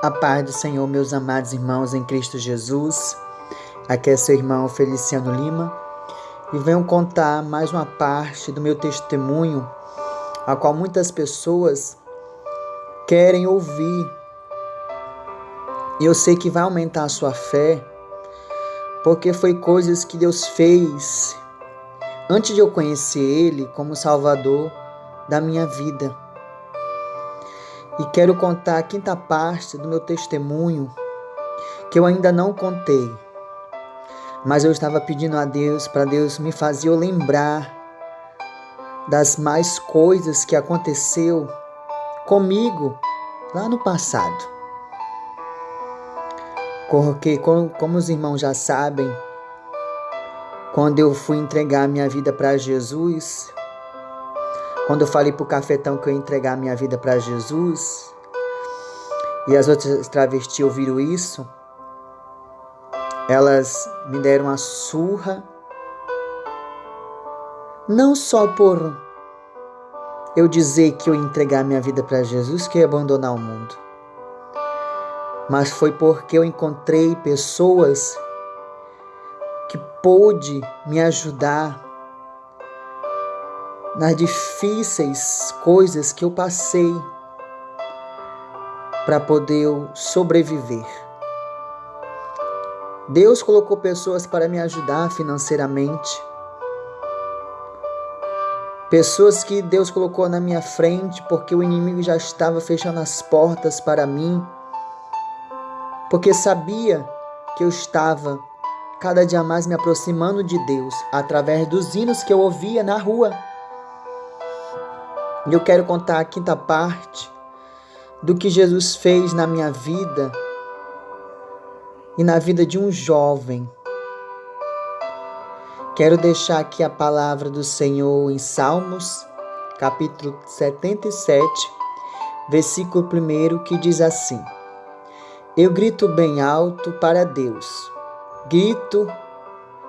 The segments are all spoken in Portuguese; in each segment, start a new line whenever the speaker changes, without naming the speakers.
A paz do Senhor, meus amados irmãos em Cristo Jesus. Aqui é seu irmão Feliciano Lima e venho contar mais uma parte do meu testemunho, a qual muitas pessoas querem ouvir. E eu sei que vai aumentar a sua fé, porque foi coisas que Deus fez antes de eu conhecer Ele como Salvador da minha vida e quero contar a quinta parte do meu testemunho que eu ainda não contei. Mas eu estava pedindo a Deus para Deus me fazer lembrar das mais coisas que aconteceu comigo lá no passado. Porque, como os irmãos já sabem, quando eu fui entregar minha vida para Jesus, quando eu falei pro cafetão que eu ia entregar minha vida para Jesus, e as outras travestis ouviram isso, elas me deram uma surra, não só por eu dizer que eu ia entregar minha vida para Jesus, que ia abandonar o mundo, mas foi porque eu encontrei pessoas que pôde me ajudar nas difíceis coisas que eu passei para poder sobreviver. Deus colocou pessoas para me ajudar financeiramente. Pessoas que Deus colocou na minha frente porque o inimigo já estava fechando as portas para mim. Porque sabia que eu estava cada dia mais me aproximando de Deus através dos hinos que eu ouvia na rua. E eu quero contar a quinta parte do que Jesus fez na minha vida e na vida de um jovem. Quero deixar aqui a palavra do Senhor em Salmos, capítulo 77, versículo 1, que diz assim: Eu grito bem alto para Deus, grito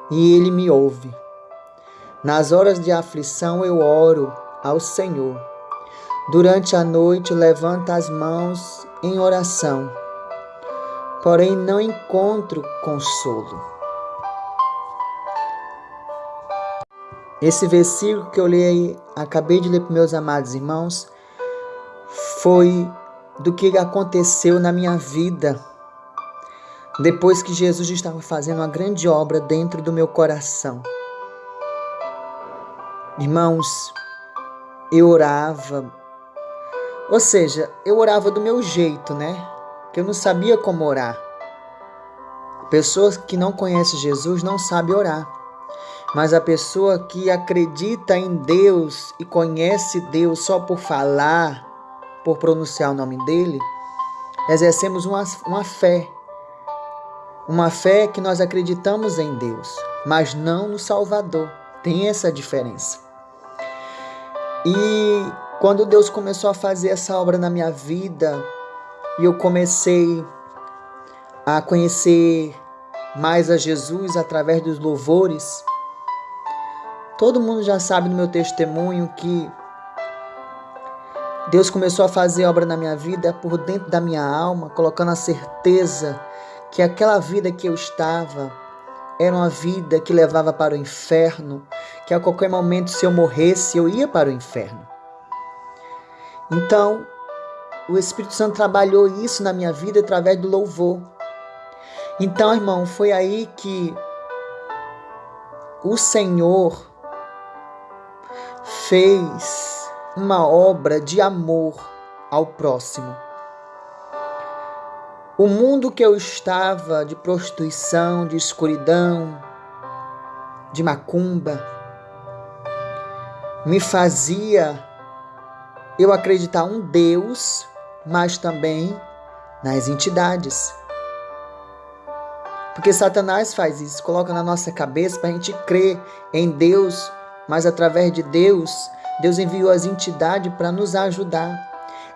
e Ele me ouve. Nas horas de aflição eu oro ao Senhor Durante a noite levanta as mãos em oração, porém não encontro consolo. Esse versículo que eu li, acabei de ler para meus amados irmãos, foi do que aconteceu na minha vida depois que Jesus estava fazendo uma grande obra dentro do meu coração. Irmãos, eu orava ou seja, eu orava do meu jeito, né? Que eu não sabia como orar. Pessoas que não conhecem Jesus não sabem orar. Mas a pessoa que acredita em Deus e conhece Deus só por falar, por pronunciar o nome dele, exercemos uma, uma fé. Uma fé que nós acreditamos em Deus, mas não no Salvador. Tem essa diferença. E quando Deus começou a fazer essa obra na minha vida e eu comecei a conhecer mais a Jesus através dos louvores, todo mundo já sabe no meu testemunho que Deus começou a fazer obra na minha vida por dentro da minha alma, colocando a certeza que aquela vida que eu estava era uma vida que levava para o inferno, que a qualquer momento, se eu morresse, eu ia para o inferno. Então, o Espírito Santo trabalhou isso na minha vida através do louvor. Então, irmão, foi aí que o Senhor fez uma obra de amor ao próximo. O mundo que eu estava de prostituição, de escuridão, de macumba, me fazia eu acreditar um Deus, mas também nas entidades. Porque Satanás faz isso, coloca na nossa cabeça para a gente crer em Deus, mas através de Deus, Deus enviou as entidades para nos ajudar.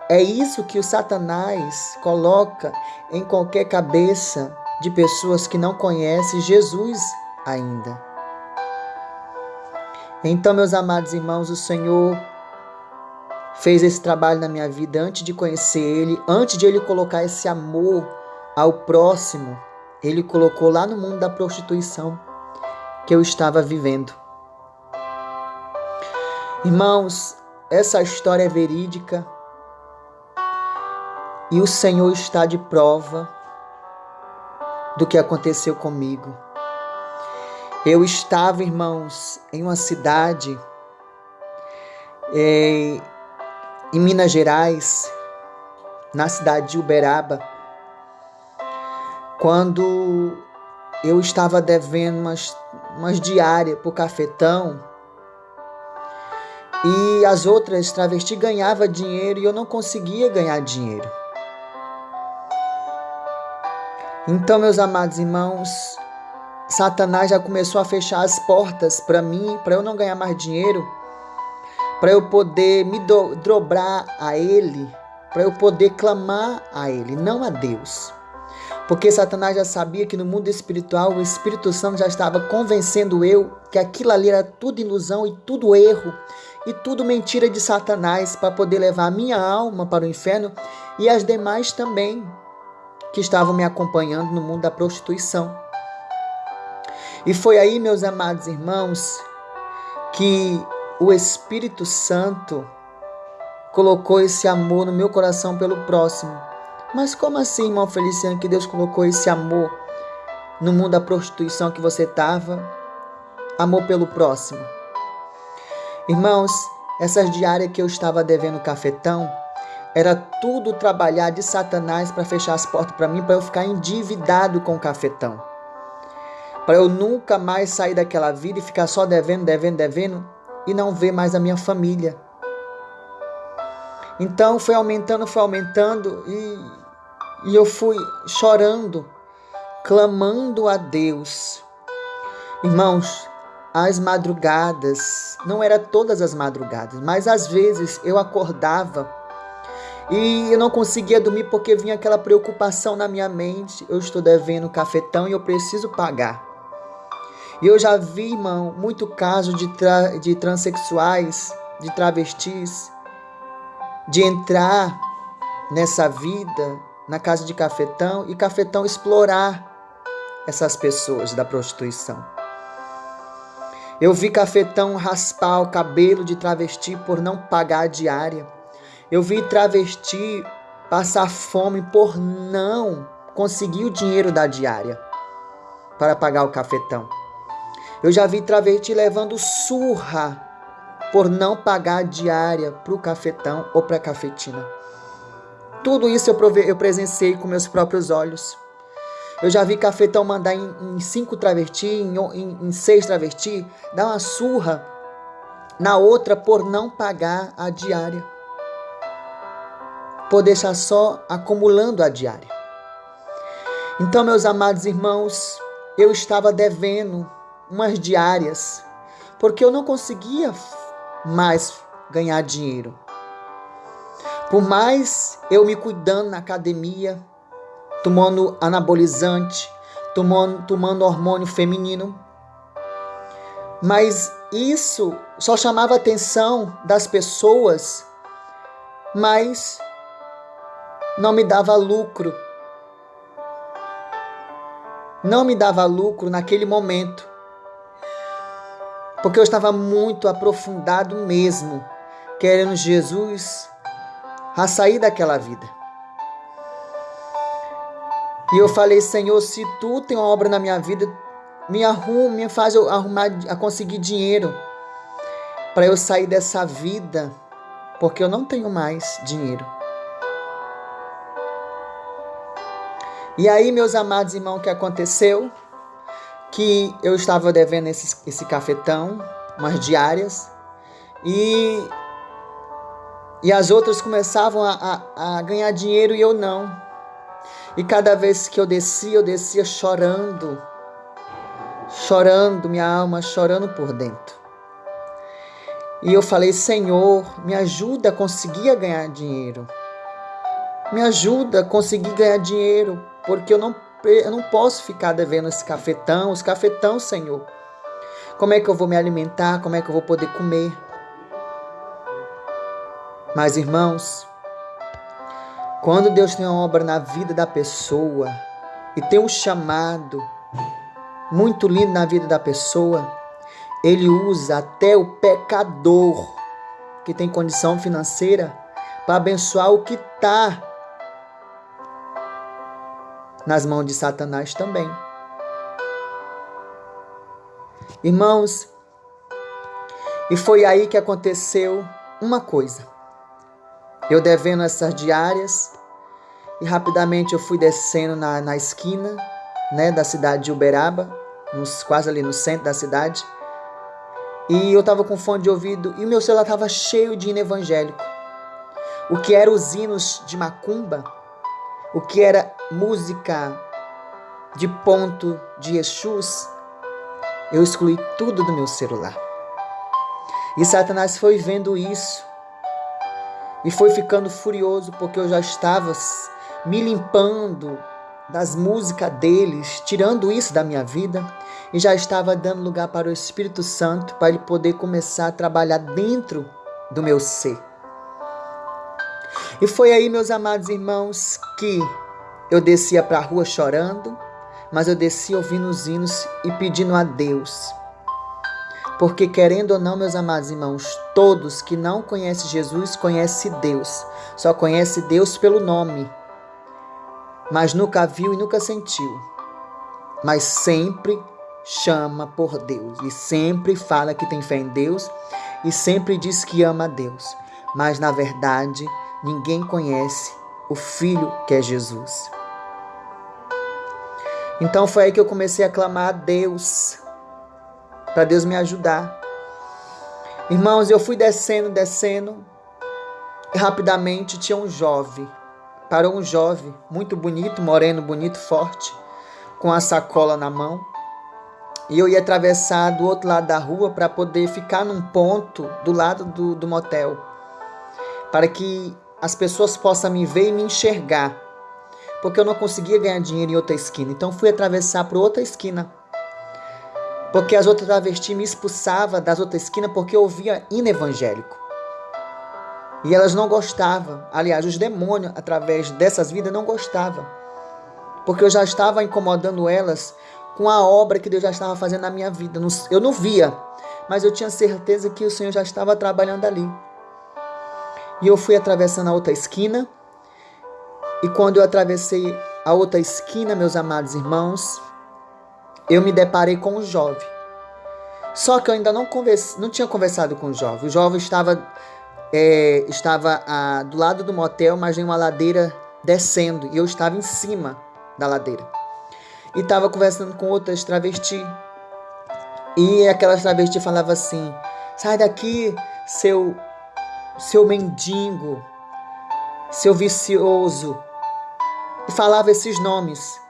É isso que o Satanás coloca em qualquer cabeça de pessoas que não conhecem Jesus ainda. Então, meus amados irmãos, o Senhor fez esse trabalho na minha vida antes de conhecer Ele, antes de Ele colocar esse amor ao próximo, Ele colocou lá no mundo da prostituição que eu estava vivendo. Irmãos, essa história é verídica e o Senhor está de prova do que aconteceu comigo. Eu estava, irmãos, em uma cidade é, em Minas Gerais, na cidade de Uberaba, quando eu estava devendo umas, umas diárias para o cafetão e as outras travestis ganhavam dinheiro e eu não conseguia ganhar dinheiro. Então, meus amados irmãos, Satanás já começou a fechar as portas para mim, para eu não ganhar mais dinheiro, para eu poder me do, dobrar a Ele, para eu poder clamar a Ele, não a Deus. Porque Satanás já sabia que no mundo espiritual o Espírito Santo já estava convencendo eu que aquilo ali era tudo ilusão e tudo erro e tudo mentira de Satanás para poder levar a minha alma para o inferno e as demais também que estavam me acompanhando no mundo da prostituição. E foi aí, meus amados irmãos, que o Espírito Santo colocou esse amor no meu coração pelo próximo. Mas como assim, irmão Feliciano, que Deus colocou esse amor no mundo da prostituição que você estava? Amor pelo próximo. Irmãos, essas diárias que eu estava devendo cafetão, era tudo trabalhar de Satanás para fechar as portas para mim, para eu ficar endividado com o cafetão. Para eu nunca mais sair daquela vida e ficar só devendo, devendo, devendo e não ver mais a minha família. Então foi aumentando, foi aumentando e, e eu fui chorando, clamando a Deus. Irmãos, as madrugadas, não era todas as madrugadas, mas às vezes eu acordava e eu não conseguia dormir porque vinha aquela preocupação na minha mente. Eu estou devendo cafetão e eu preciso pagar. E eu já vi, irmão, muito caso de, tra de transexuais, de travestis, de entrar nessa vida, na casa de cafetão, e cafetão explorar essas pessoas da prostituição. Eu vi cafetão raspar o cabelo de travesti por não pagar a diária. Eu vi travesti passar fome por não conseguir o dinheiro da diária para pagar o cafetão. Eu já vi travesti levando surra por não pagar a diária para o cafetão ou para a cafetina. Tudo isso eu, prove eu presenciei com meus próprios olhos. Eu já vi cafetão mandar em, em cinco travesti, em, em, em seis travesti, dar uma surra na outra por não pagar a diária por deixar só acumulando a diária. Então, meus amados irmãos, eu estava devendo umas diárias, porque eu não conseguia mais ganhar dinheiro. Por mais eu me cuidando na academia, tomando anabolizante, tomando, tomando hormônio feminino, mas isso só chamava atenção das pessoas, mas não me dava lucro. Não me dava lucro naquele momento. Porque eu estava muito aprofundado mesmo, querendo Jesus a sair daquela vida. E eu falei, Senhor, se tu tem uma obra na minha vida, me arruma, me faz eu arrumar, a conseguir dinheiro para eu sair dessa vida, porque eu não tenho mais dinheiro. E aí, meus amados irmãos, o que aconteceu? Que eu estava devendo esse, esse cafetão, umas diárias, e, e as outras começavam a, a, a ganhar dinheiro e eu não. E cada vez que eu descia, eu descia chorando, chorando, minha alma chorando por dentro. E eu falei, Senhor, me ajuda a conseguir ganhar dinheiro. Me ajuda a conseguir ganhar dinheiro porque eu não, eu não posso ficar devendo esse cafetão, os cafetão, Senhor. Como é que eu vou me alimentar? Como é que eu vou poder comer? Mas, irmãos, quando Deus tem uma obra na vida da pessoa e tem um chamado muito lindo na vida da pessoa, ele usa até o pecador que tem condição financeira para abençoar o que está nas mãos de Satanás também. Irmãos, e foi aí que aconteceu uma coisa. Eu devendo essas diárias e rapidamente eu fui descendo na, na esquina né, da cidade de Uberaba, nos, quase ali no centro da cidade. E eu estava com fone de ouvido e o meu celular estava cheio de hino evangélico. O que eram os hinos de macumba, o que era música de ponto de Exus, eu excluí tudo do meu celular. E Satanás foi vendo isso e foi ficando furioso porque eu já estava me limpando das músicas deles, tirando isso da minha vida e já estava dando lugar para o Espírito Santo para ele poder começar a trabalhar dentro do meu ser. E foi aí, meus amados irmãos, que eu descia para a rua chorando, mas eu descia ouvindo os hinos e pedindo a Deus porque, querendo ou não, meus amados irmãos, todos que não conhecem Jesus conhecem Deus. Só conhece Deus pelo nome, mas nunca viu e nunca sentiu. Mas sempre chama por Deus e sempre fala que tem fé em Deus e sempre diz que ama a Deus. Mas na verdade, ninguém conhece o Filho que é Jesus. Então foi aí que eu comecei a clamar a Deus para Deus me ajudar. Irmãos, eu fui descendo, descendo, e rapidamente tinha um jovem. Parou um jovem, muito bonito, moreno, bonito, forte, com a sacola na mão. E eu ia atravessar do outro lado da rua para poder ficar num ponto do lado do, do motel, para que as pessoas possam me ver e me enxergar, porque eu não conseguia ganhar dinheiro em outra esquina. Então fui atravessar para outra esquina porque as outras travestis me expulsavam das outras esquinas porque eu ouvia hino evangélico. E elas não gostavam. Aliás, os demônios, através dessas vidas, não gostavam. Porque eu já estava incomodando elas com a obra que Deus já estava fazendo na minha vida. Eu não via, mas eu tinha certeza que o Senhor já estava trabalhando ali. E eu fui atravessando a outra esquina. E quando eu atravessei a outra esquina, meus amados irmãos, eu me deparei com um jovem. Só que eu ainda não, converse, não tinha conversado com o jovem. O jovem estava, é, estava ah, do lado do motel, mas em uma ladeira descendo. E eu estava em cima da ladeira. E estava conversando com outras travestis. E aquelas travestis falava assim: sai daqui, seu, seu mendigo, seu vicioso. E falava esses nomes.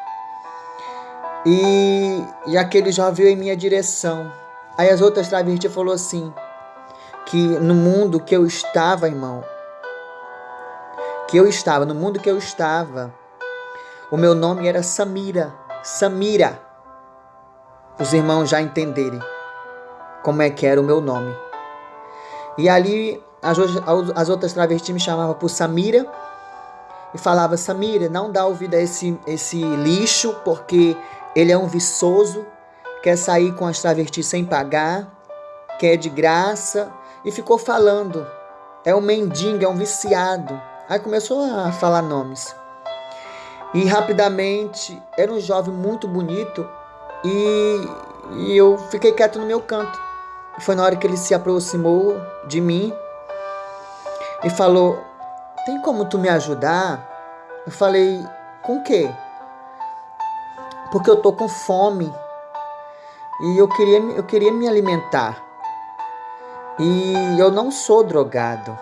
E, e aquele jovem veio em minha direção. Aí as outras travestis falou assim, que no mundo que eu estava, irmão, que eu estava, no mundo que eu estava, o meu nome era Samira, Samira. Os irmãos já entenderem como é que era o meu nome. E ali as, as outras travestis me chamavam por Samira e falava Samira, não dá ouvido a esse, esse lixo, porque ele é um viçoso, quer sair com as travestis sem pagar, quer de graça e ficou falando. É um mendigo, é um viciado. Aí começou a falar nomes. E rapidamente era um jovem muito bonito e, e eu fiquei quieto no meu canto. Foi na hora que ele se aproximou de mim e falou: Tem como tu me ajudar? Eu falei: Com quê? porque eu tô com fome e eu queria, eu queria me alimentar. E eu não sou drogado.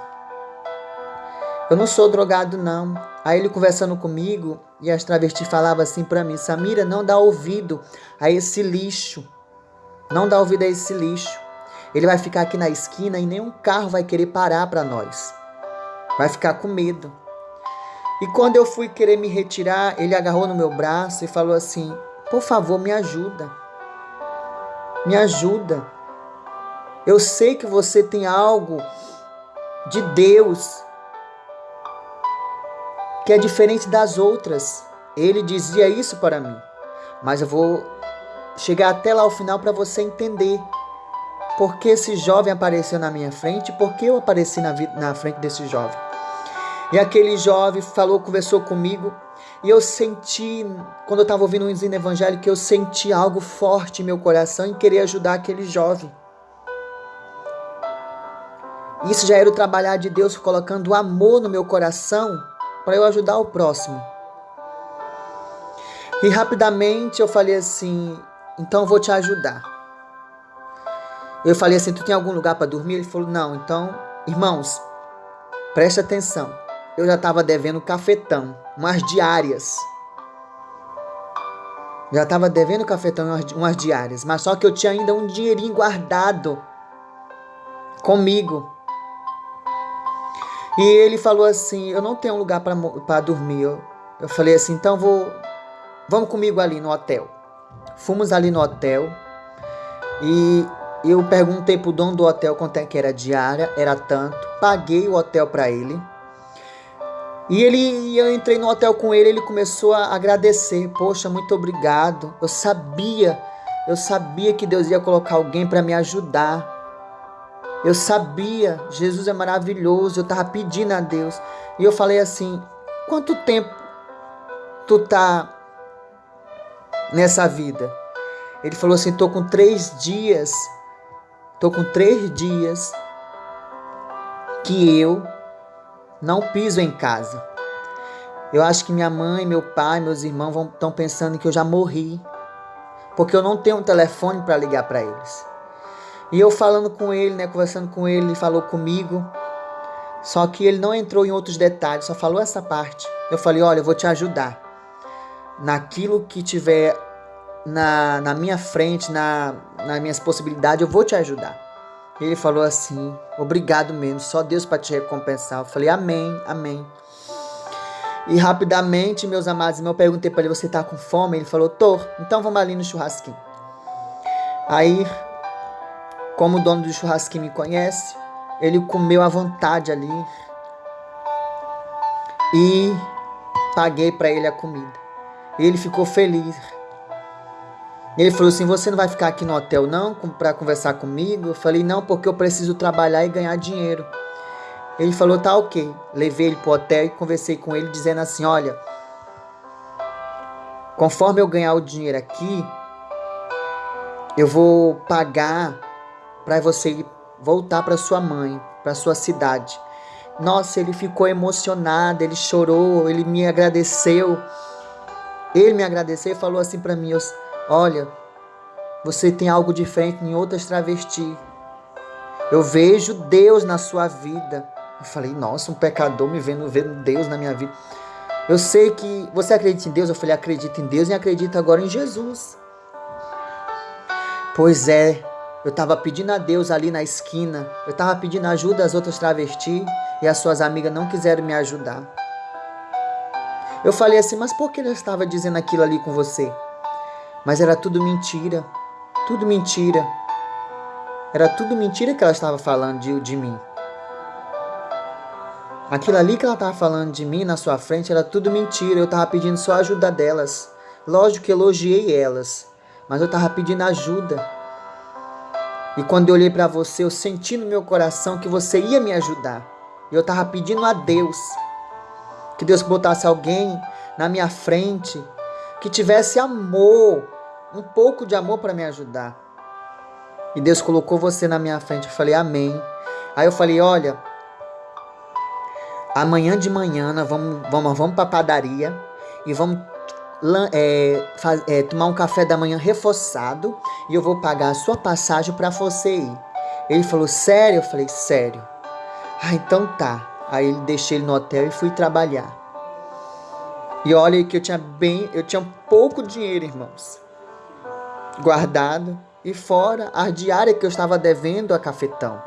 Eu não sou drogado, não. Aí ele conversando comigo e as travestis falavam assim para mim: Samira, não dá ouvido a esse lixo. Não dá ouvido a esse lixo. Ele vai ficar aqui na esquina e nenhum carro vai querer parar para nós. Vai ficar com medo. E quando eu fui querer me retirar, ele agarrou no meu braço e falou assim: Por favor, me ajuda. Me ajuda. Eu sei que você tem algo de Deus que é diferente das outras. Ele dizia isso para mim. Mas eu vou chegar até lá ao final para você entender por que esse jovem apareceu na minha frente, por que eu apareci na, na frente desse jovem. E aquele jovem falou, conversou comigo, e eu senti, quando eu estava ouvindo um ensino evangélico, eu senti algo forte em meu coração em querer ajudar aquele jovem. Isso já era o trabalhar de Deus colocando amor no meu coração para eu ajudar o próximo. E rapidamente eu falei assim: então eu vou te ajudar. Eu falei assim: tu tem algum lugar para dormir? Ele falou: não. Então, irmãos, preste atenção. Eu já estava devendo cafetão, umas diárias. Já estava devendo cafetão umas diárias, mas só que eu tinha ainda um dinheirinho guardado comigo. E ele falou assim: Eu não tenho lugar para dormir. Eu, eu falei assim: Então vou, vamos comigo ali no hotel. Fomos ali no hotel e eu perguntei pro dono do hotel quanto é que era diária, era tanto. Paguei o hotel para ele. E ele, eu entrei no hotel com ele, ele começou a agradecer. Poxa, muito obrigado. Eu sabia, eu sabia que Deus ia colocar alguém para me ajudar. Eu sabia, Jesus é maravilhoso, eu estava pedindo a Deus. E eu falei assim: quanto tempo tu tá nessa vida? Ele falou assim: tô com três dias, tô com três dias que eu não piso em casa. Eu acho que minha mãe, meu pai, meus irmãos estão pensando que eu já morri, porque eu não tenho um telefone para ligar para eles. E eu falando com ele, né, conversando com ele, ele falou comigo. Só que ele não entrou em outros detalhes, só falou essa parte. Eu falei: Olha, eu vou te ajudar. Naquilo que tiver na, na minha frente, na, nas minhas possibilidades, eu vou te ajudar. Ele falou assim: Obrigado mesmo, só Deus para te recompensar. Eu falei: Amém, amém. E rapidamente, meus amados eu perguntei para ele: Você tá com fome? Ele falou: Tô, então vamos ali no churrasquinho. Aí como o dono do churrasquinho me conhece, ele comeu à vontade ali e paguei para ele a comida. Ele ficou feliz. Ele falou assim: Você não vai ficar aqui no hotel não para conversar comigo? Eu falei: Não, porque eu preciso trabalhar e ganhar dinheiro. Ele falou: Tá ok. Levei ele para o hotel e conversei com ele, dizendo assim: Olha, conforme eu ganhar o dinheiro aqui, eu vou pagar para você voltar para sua mãe, para sua cidade. Nossa, ele ficou emocionado, ele chorou, ele me agradeceu. Ele me agradeceu e falou assim para mim: Olha, você tem algo diferente em outras travestis. Eu vejo Deus na sua vida. Eu falei: Nossa, um pecador me vendo, vendo Deus na minha vida. Eu sei que você acredita em Deus. Eu falei: Acredito em Deus e acredito agora em Jesus. Pois é, eu estava pedindo a Deus ali na esquina. Eu estava pedindo ajuda às outras travestis e as suas amigas não quiseram me ajudar. Eu falei assim, mas por que ela estava dizendo aquilo ali com você? Mas era tudo mentira. Tudo mentira. Era tudo mentira que ela estava falando de, de mim. Aquilo ali que ela estava falando de mim na sua frente era tudo mentira. Eu estava pedindo só ajuda delas. Lógico que elogiei elas, mas eu estava pedindo ajuda. E quando eu olhei para você, eu senti no meu coração que você ia me ajudar. E eu estava pedindo a Deus que Deus botasse alguém na minha frente que tivesse amor, um pouco de amor para me ajudar. E Deus colocou você na minha frente. Eu falei, Amém. Aí eu falei, olha, amanhã de manhã nós vamos, vamos, vamos para a padaria e vamos é, faz, é, tomar um café da manhã reforçado e eu vou pagar a sua passagem para você ir. Ele falou, sério? Eu falei, sério. Ah, então tá. Aí ele deixei ele no hotel e fui trabalhar. E olha que eu tinha bem, eu tinha pouco dinheiro, irmãos, guardado e fora a diária que eu estava devendo a cafetão.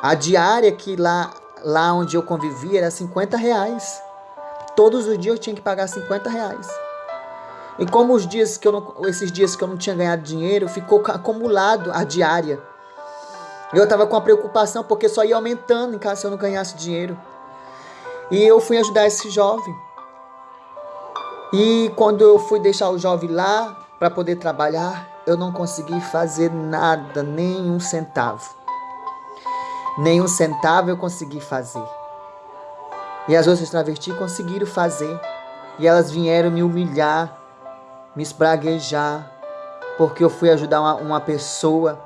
A diária que lá, lá onde eu convivia era 50 reais. Todos os dias eu tinha que pagar 50 reais. E como os dias que eu não, esses dias que eu não tinha ganhado dinheiro, ficou acumulado a diária. Eu estava com a preocupação porque só ia aumentando em caso eu não ganhasse dinheiro. E eu fui ajudar esse jovem. E quando eu fui deixar o jovem lá para poder trabalhar, eu não consegui fazer nada, nem um centavo. Nem um centavo eu consegui fazer. E as outras travestis conseguiram fazer. E elas vieram me humilhar, me esbraguejar, porque eu fui ajudar uma, uma pessoa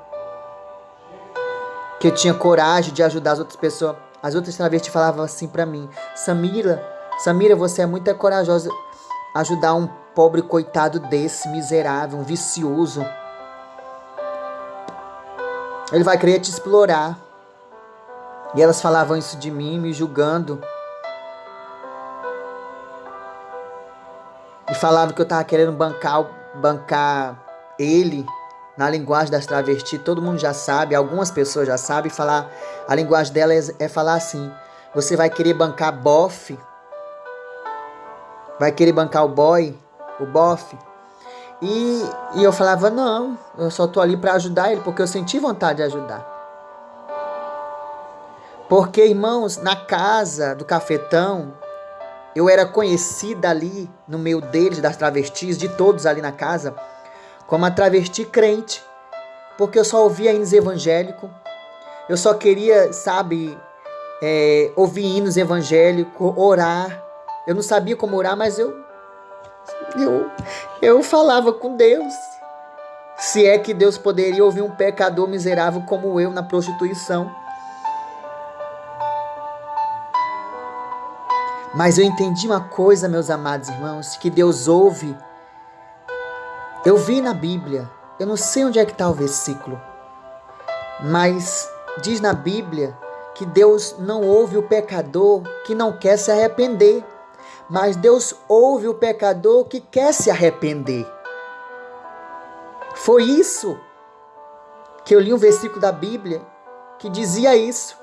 que tinha coragem de ajudar as outras pessoas. As outras travestis falavam assim para mim: Samira, Samira, você é muito corajosa ajudar um pobre coitado desse, miserável, um vicioso. Ele vai querer te explorar. E elas falavam isso de mim, me julgando. E falavam que eu tava querendo bancar, bancar ele na linguagem das travestis. Todo mundo já sabe, algumas pessoas já sabem falar. A linguagem dela é, é falar assim: você vai querer bancar bofe, vai querer bancar o boy, o bofe. E, e eu falava: não, eu só tô ali para ajudar ele, porque eu senti vontade de ajudar. Porque, irmãos, na casa do cafetão, eu era conhecida ali no meio deles, das travestis, de todos ali na casa, como a travesti crente. Porque eu só ouvia hinos evangélicos, eu só queria, sabe, é, ouvir hinos evangélicos, orar. Eu não sabia como orar, mas eu, eu, eu falava com Deus. Se é que Deus poderia ouvir um pecador miserável como eu na prostituição. Mas eu entendi uma coisa, meus amados irmãos, que Deus ouve. Eu vi na Bíblia, eu não sei onde é que está o versículo, mas diz na Bíblia que Deus não ouve o pecador que não quer se arrepender, mas Deus ouve o pecador que quer se arrepender. Foi isso que eu li um versículo da Bíblia que dizia isso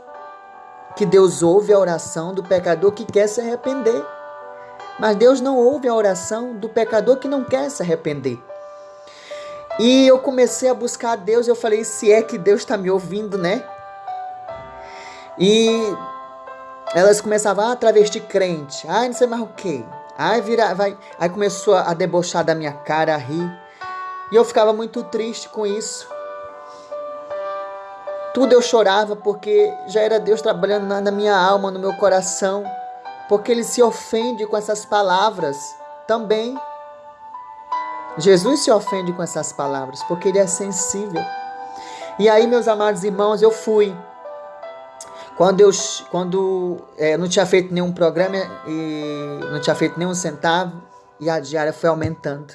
que Deus ouve a oração do pecador que quer se arrepender. Mas Deus não ouve a oração do pecador que não quer se arrepender. E eu comecei a buscar a Deus, eu falei, se é que Deus está me ouvindo, né? E elas começavam, ah, travesti crente, ai, não sei mais o que. Ai, vira, vai. Aí começou a debochar da minha cara, a rir. E eu ficava muito triste com isso. Tudo eu chorava porque já era Deus trabalhando na, minha alma, no meu coração. Porque Ele se ofende com essas palavras também. Jesus se ofende com essas palavras porque Ele é sensível. E aí, meus amados irmãos, eu fui. Quando eu quando, é, não tinha feito nenhum programa e não tinha feito nenhum centavo, e a diária foi aumentando.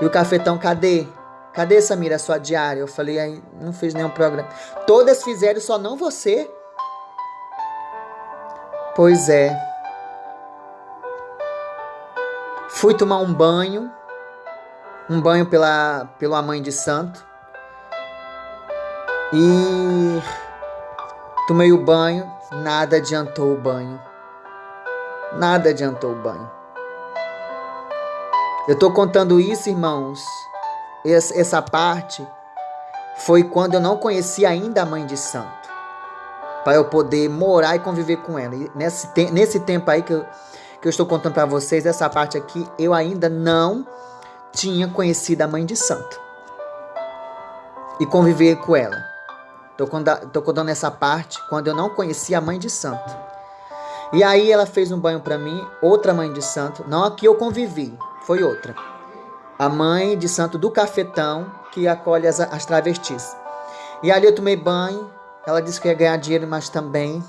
E o cafetão, cadê? Cadê, Samira, a sua diária? Eu falei, aí não fiz nenhum programa. Todas fizeram, só não você. Pois é. Fui tomar um banho. Um banho pela, pela mãe de santo. E tomei o banho. Nada adiantou o banho. Nada adiantou o banho. Eu estou contando isso, irmãos, essa parte foi quando eu não conhecia ainda a mãe de santo. Para eu poder morar e conviver com ela. E nesse, nesse tempo aí que eu, que eu estou contando para vocês, essa parte aqui, eu ainda não tinha conhecido a mãe de santo. E conviver com ela. Estou contando essa parte quando eu não conhecia a mãe de santo. E aí ela fez um banho para mim, outra mãe de santo. Não a que eu convivi, foi outra a mãe de santo do cafetão que acolhe as, as travestis. E ali eu tomei banho, ela disse que ia ganhar dinheiro, mas também.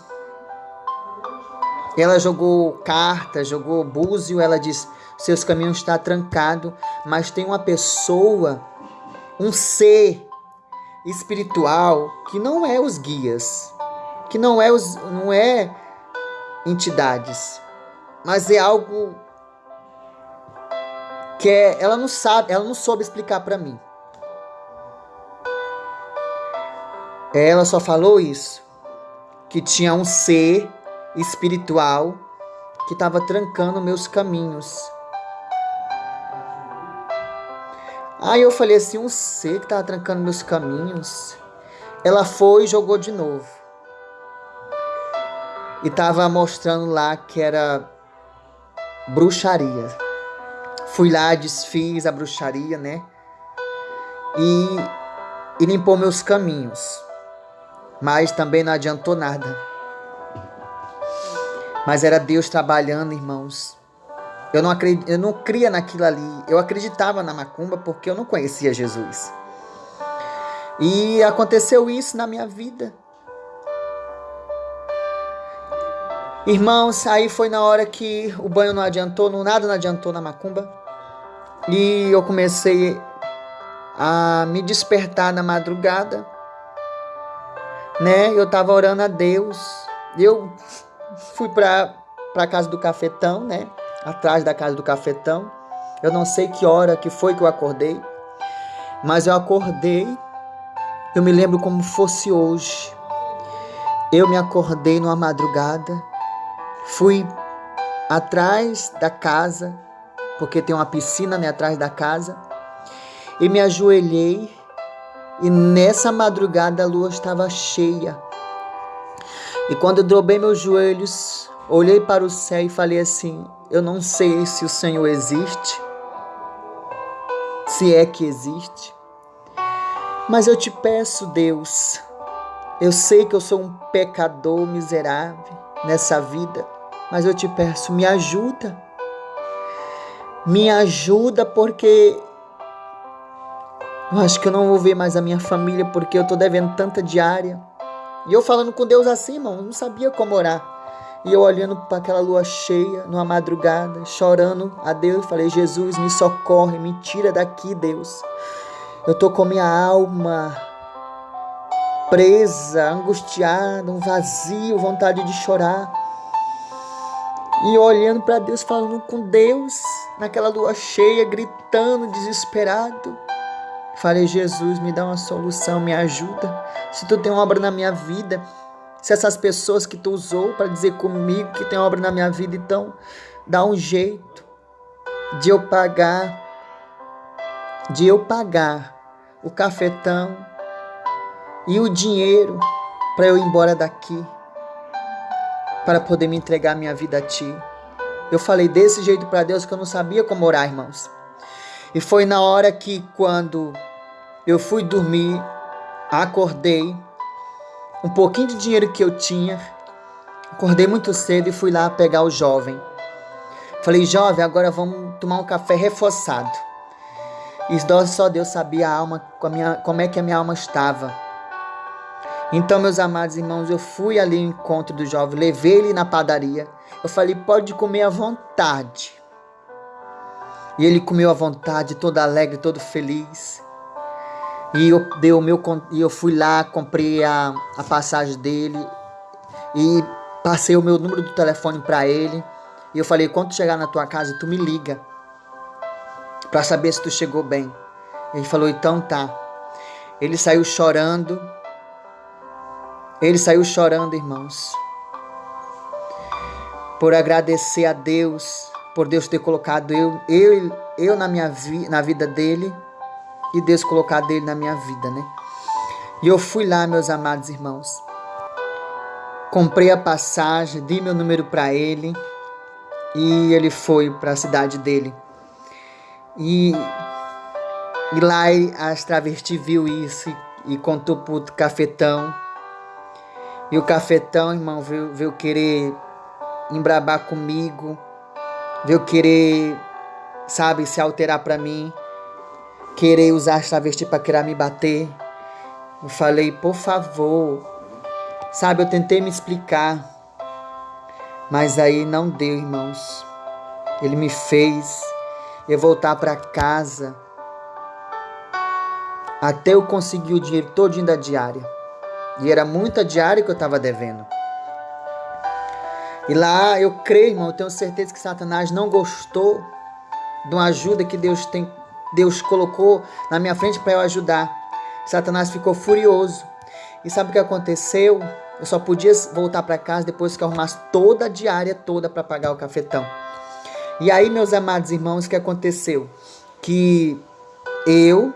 Ela jogou carta, jogou búzio, ela disse, seus caminhos estão trancados, mas tem uma pessoa, um ser espiritual que não é os guias, que não é os não é entidades, mas é algo que é, ela não sabe, ela não soube explicar para mim. Ela só falou isso, que tinha um ser espiritual que estava trancando meus caminhos. Aí eu falei assim, um ser que estava trancando meus caminhos. Ela foi e jogou de novo. e estava mostrando lá que era bruxaria. Fui lá, desfiz a bruxaria, né? E, e limpou meus caminhos. Mas também não adiantou nada. Mas era Deus trabalhando, irmãos. Eu não, eu não cria naquilo ali. Eu acreditava na macumba porque eu não conhecia Jesus. E aconteceu isso na minha vida. Irmãos, aí foi na hora que o banho não adiantou, não, nada não adiantou na macumba. E eu comecei a me despertar na madrugada. Né? Eu tava orando a Deus. Eu fui para para casa do cafetão, né? Atrás da casa do cafetão. Eu não sei que hora que foi que eu acordei, mas eu acordei. Eu me lembro como fosse hoje. Eu me acordei numa madrugada Fui atrás da casa, porque tem uma piscina né, atrás da casa, e me ajoelhei. E nessa madrugada a lua estava cheia. E quando eu dobrei meus joelhos, olhei para o céu e falei assim: Eu não sei se o Senhor existe, se é que existe, mas eu te peço, Deus, eu sei que eu sou um pecador miserável nessa vida, mas eu te peço, me ajuda. Me ajuda porque eu acho que eu não vou ver mais a minha família porque eu tô devendo tanta diária. E eu falando com Deus assim, irmão, não sabia como orar. E eu olhando para aquela lua cheia, numa madrugada, chorando a Deus, falei: Jesus, me socorre, me tira daqui, Deus. Eu tô com minha alma presa, angustiada, um vazio, vontade de chorar. E olhando para Deus, falando com Deus, naquela lua cheia, gritando, desesperado. Falei, Jesus, me dá uma solução, me ajuda. Se tu tem uma obra na minha vida, se essas pessoas que tu usou para dizer comigo que tem obra na minha vida, então dá um jeito de eu pagar, de eu pagar o cafetão e o dinheiro para eu ir embora daqui, para poder me entregar minha vida a Ti. Eu falei desse jeito para Deus que eu não sabia como orar, irmãos. E foi na hora que, quando eu fui dormir, acordei, um pouquinho de dinheiro que eu tinha, acordei muito cedo e fui lá pegar o jovem. Falei, jovem, agora vamos tomar um café reforçado. E só Deus sabia a alma, como é que a minha alma estava. Então, meus amados irmãos, eu fui ali ao encontro do jovem, levei ele na padaria. Eu falei, pode comer à vontade. E ele comeu à vontade, todo alegre, todo feliz. E eu, dei o meu, e eu fui lá, comprei a, a passagem dele e passei o meu número do telefone para ele. E eu falei, quando chegar na tua casa, tu me liga para saber se tu chegou bem. Ele falou, então tá. Ele saiu chorando ele saiu chorando, irmãos, por agradecer a Deus, por Deus ter colocado eu, eu, eu na minha vi, na vida dele e Deus colocado ele na minha vida, né? E eu fui lá, meus amados irmãos. Comprei a passagem, dei meu número para ele e ele foi para a cidade dele. E, e lá as travestis viu isso e, e contou pro cafetão e o cafetão, irmão, veio, veio querer embrabar comigo, veio querer, sabe, se alterar para mim, querer usar as travesti para querer me bater. Eu falei, por favor, sabe, eu tentei me explicar, mas aí não deu, irmãos. Ele me fez eu voltar para casa até eu conseguir o dinheiro todinho da diária. E era muita diária que eu estava devendo. E lá eu creio, irmão, eu tenho certeza que Satanás não gostou de uma ajuda que Deus tem, Deus colocou na minha frente para eu ajudar. Satanás ficou furioso. E sabe o que aconteceu? Eu só podia voltar para casa depois que eu arrumasse toda a diária toda para pagar o cafetão. E aí, meus amados irmãos, o que aconteceu? Que eu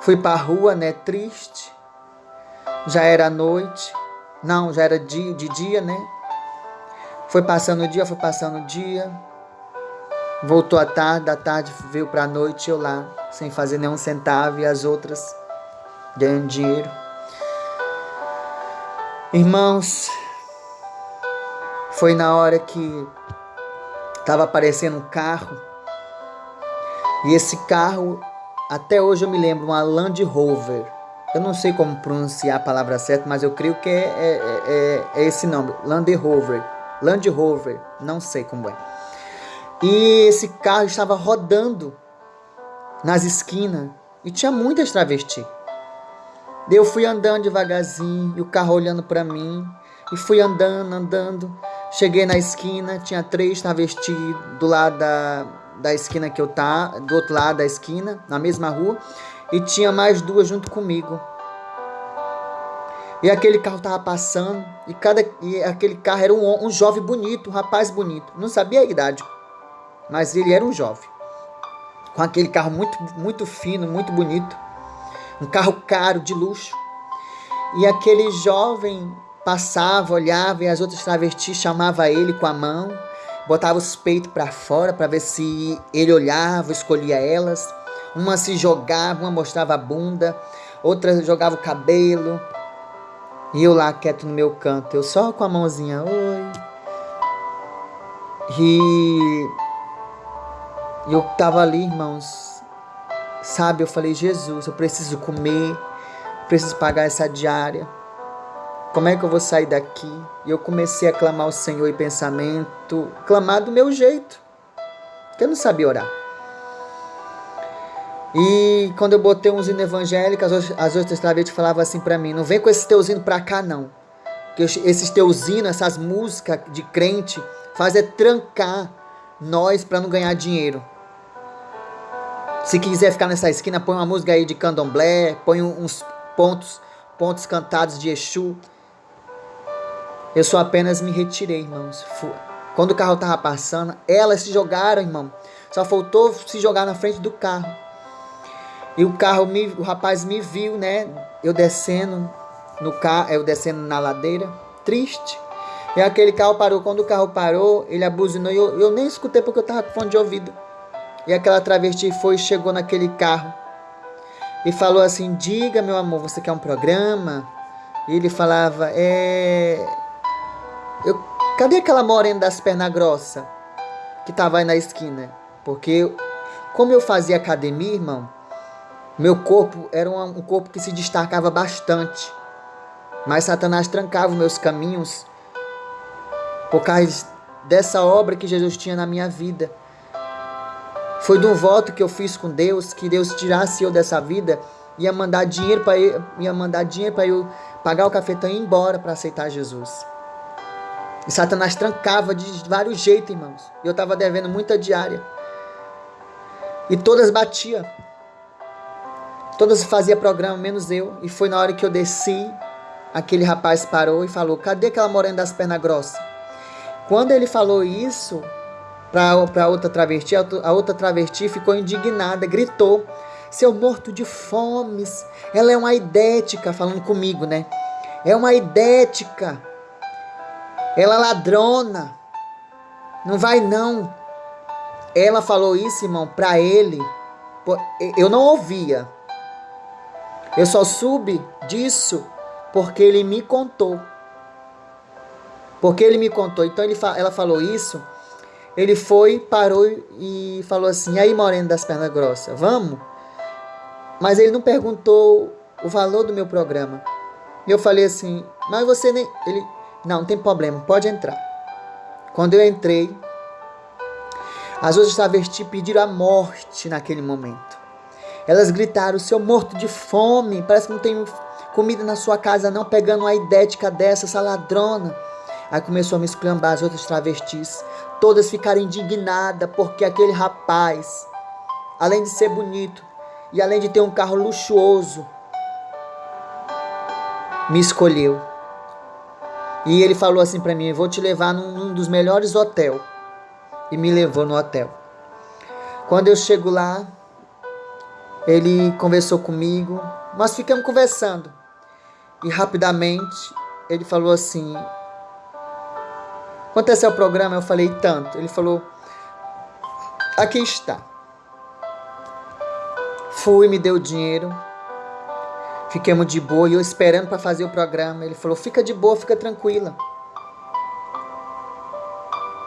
fui para a rua, né, triste, já era noite Não, já era de, de dia, né? Foi passando o dia, foi passando o dia. Voltou à tarde, da tarde veio para a noite, eu lá, sem fazer nenhum centavo e as outras ganhando dinheiro. Irmãos, foi na hora que estava aparecendo um carro. E esse carro, até hoje eu me lembro, uma Land Rover. Eu não sei como pronunciar a palavra certa, mas eu creio que é, é, é, é esse nome, Land Rover. Land Rover, não sei como é. E esse carro estava rodando nas esquinas e tinha muitas travestis. Eu fui andando devagarzinho, e o carro olhando para mim, e fui andando, andando. Cheguei na esquina, tinha três travestis do lado da, da esquina que eu tá, do outro lado da esquina, na mesma rua, e tinha mais duas junto comigo. E aquele carro tava passando, e, cada, e aquele carro era um, um jovem bonito, um rapaz bonito. Não sabia a idade, mas ele era um jovem. Com aquele carro muito, muito fino, muito bonito um carro caro, de luxo. E aquele jovem passava, olhava e as outras travestis chamavam ele com a mão, botava os peitos para fora para ver se ele olhava, escolhia elas. Uma se jogava, uma mostrava a bunda, outra jogava o cabelo. E eu lá quieto no meu canto, eu só com a mãozinha, oi. E eu tava ali, irmãos, Sabe, eu falei, Jesus, eu preciso comer, preciso pagar essa diária. Como é que eu vou sair daqui? E eu comecei a clamar ao Senhor em pensamento, clamar do meu jeito, que eu não sabia orar. E quando eu botei uns hinos evangélicos, as outras travestis falavam assim para mim: não vem com esses teus hinos pra cá, não. Porque esses teus hinos, essas músicas de crente, fazem é trancar nós para não ganhar dinheiro. Se quiser ficar nessa esquina, põe uma música aí de candomblé, põe uns pontos, pontos cantados de Exu. Eu só apenas me retirei, irmãos. Quando o carro estava passando, elas se jogaram, irmão. Só faltou se jogar na frente do carro. E o carro, me, o rapaz me viu, né? Eu descendo no carro, eu descendo na ladeira, triste. E aquele carro parou. Quando o carro parou, ele abuzinou. Eu, eu nem escutei porque eu estava com fone de ouvido. E aquela travesti foi chegou naquele carro e falou assim: Diga, meu amor, você quer um programa? E ele falava: É. Eu... Cadê aquela morena das pernas grossas que tava aí na esquina? Porque, como eu fazia academia, irmão, meu corpo era um corpo que se destacava bastante. Mas Satanás trancava meus caminhos por causa dessa obra que Jesus tinha na minha vida. Foi de um voto que eu fiz com Deus, que Deus tirasse eu dessa vida, ia mandar dinheiro para ia mandar dinheiro para eu pagar o cafetão e ir embora para aceitar Jesus. E Satanás trancava de vários jeitos, irmãos. Eu estava devendo muita diária. E todas batia. Todas fazia programa, menos eu. E foi na hora que eu desci, aquele rapaz parou e falou: Cadê aquela morena das pernas grossas? Quando ele falou isso, para outra travesti. A outra travesti ficou indignada, gritou: Seu morto de fomes. Ela é uma idética, falando comigo, né? É uma idética. Ela é ladrona. Não vai não. Ela falou isso, irmão, para ele. Eu não ouvia. Eu só soube disso porque ele me contou. Porque ele me contou. Então ele, ela falou isso ele foi, parou e falou assim: aí, Moreno das pernas grossas, vamos? Mas ele não perguntou o valor do meu programa. E eu falei assim: mas você nem. Ele, não, não tem problema, pode entrar. Quando eu entrei, as outras travestis pediram a morte naquele momento. Elas gritaram: seu morto de fome, parece que não tem comida na sua casa, não, pegando uma idética dessa, essa ladrona. Aí começou a me esclambar as outras travestis. Todas ficaram indignadas porque aquele rapaz, além de ser bonito e além de ter um carro luxuoso, me escolheu. E ele falou assim para mim: Vou te levar num, num dos melhores hotéis. E me levou no hotel. Quando eu chego lá, ele conversou comigo. Nós ficamos conversando. E rapidamente ele falou assim: É seu programa? Eu falei tanto. Ele falou: Aqui está. Fui, me deu dinheiro. Fiquemos de boa e eu esperando para fazer o programa. Ele falou: Fica de boa, fica tranquila.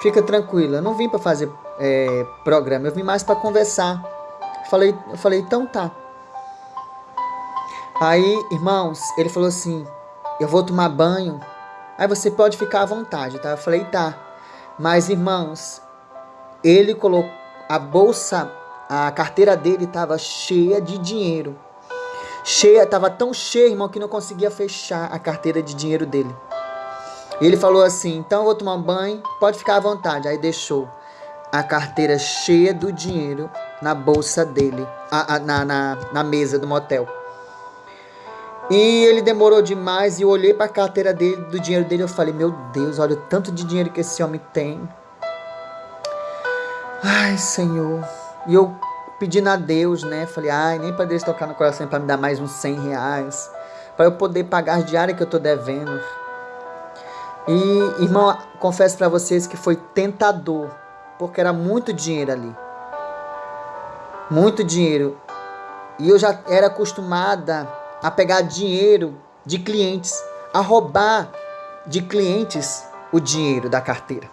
Fica tranquila. Eu não vim para fazer é, programa, eu vim mais para conversar. Falei, eu falei: Então tá. Aí, irmãos, ele falou assim: Eu vou tomar banho. Aí você pode ficar à vontade, tá? Eu falei: Tá. Mas, irmãos, ele colocou a bolsa, a carteira dele estava cheia de dinheiro. Cheia, estava tão cheia, irmão, que não conseguia fechar a carteira de dinheiro dele. Ele falou assim: Então eu vou tomar um banho, pode ficar à vontade. Aí deixou a carteira cheia do dinheiro na bolsa dele, a, a, na, na, na mesa do motel. E ele demorou demais e eu olhei para a carteira dele, do dinheiro dele, eu falei: "Meu Deus, olha o tanto de dinheiro que esse homem tem". Ai, Senhor. E eu pedindo a Deus, né? Falei: "Ai, nem para Deus tocar no coração para me dar mais uns 100 reais, para eu poder pagar as diárias que eu tô devendo". E, irmão, confesso para vocês que foi tentador, porque era muito dinheiro ali. Muito dinheiro. E eu já era acostumada a pegar dinheiro de clientes, a roubar de clientes o dinheiro da carteira.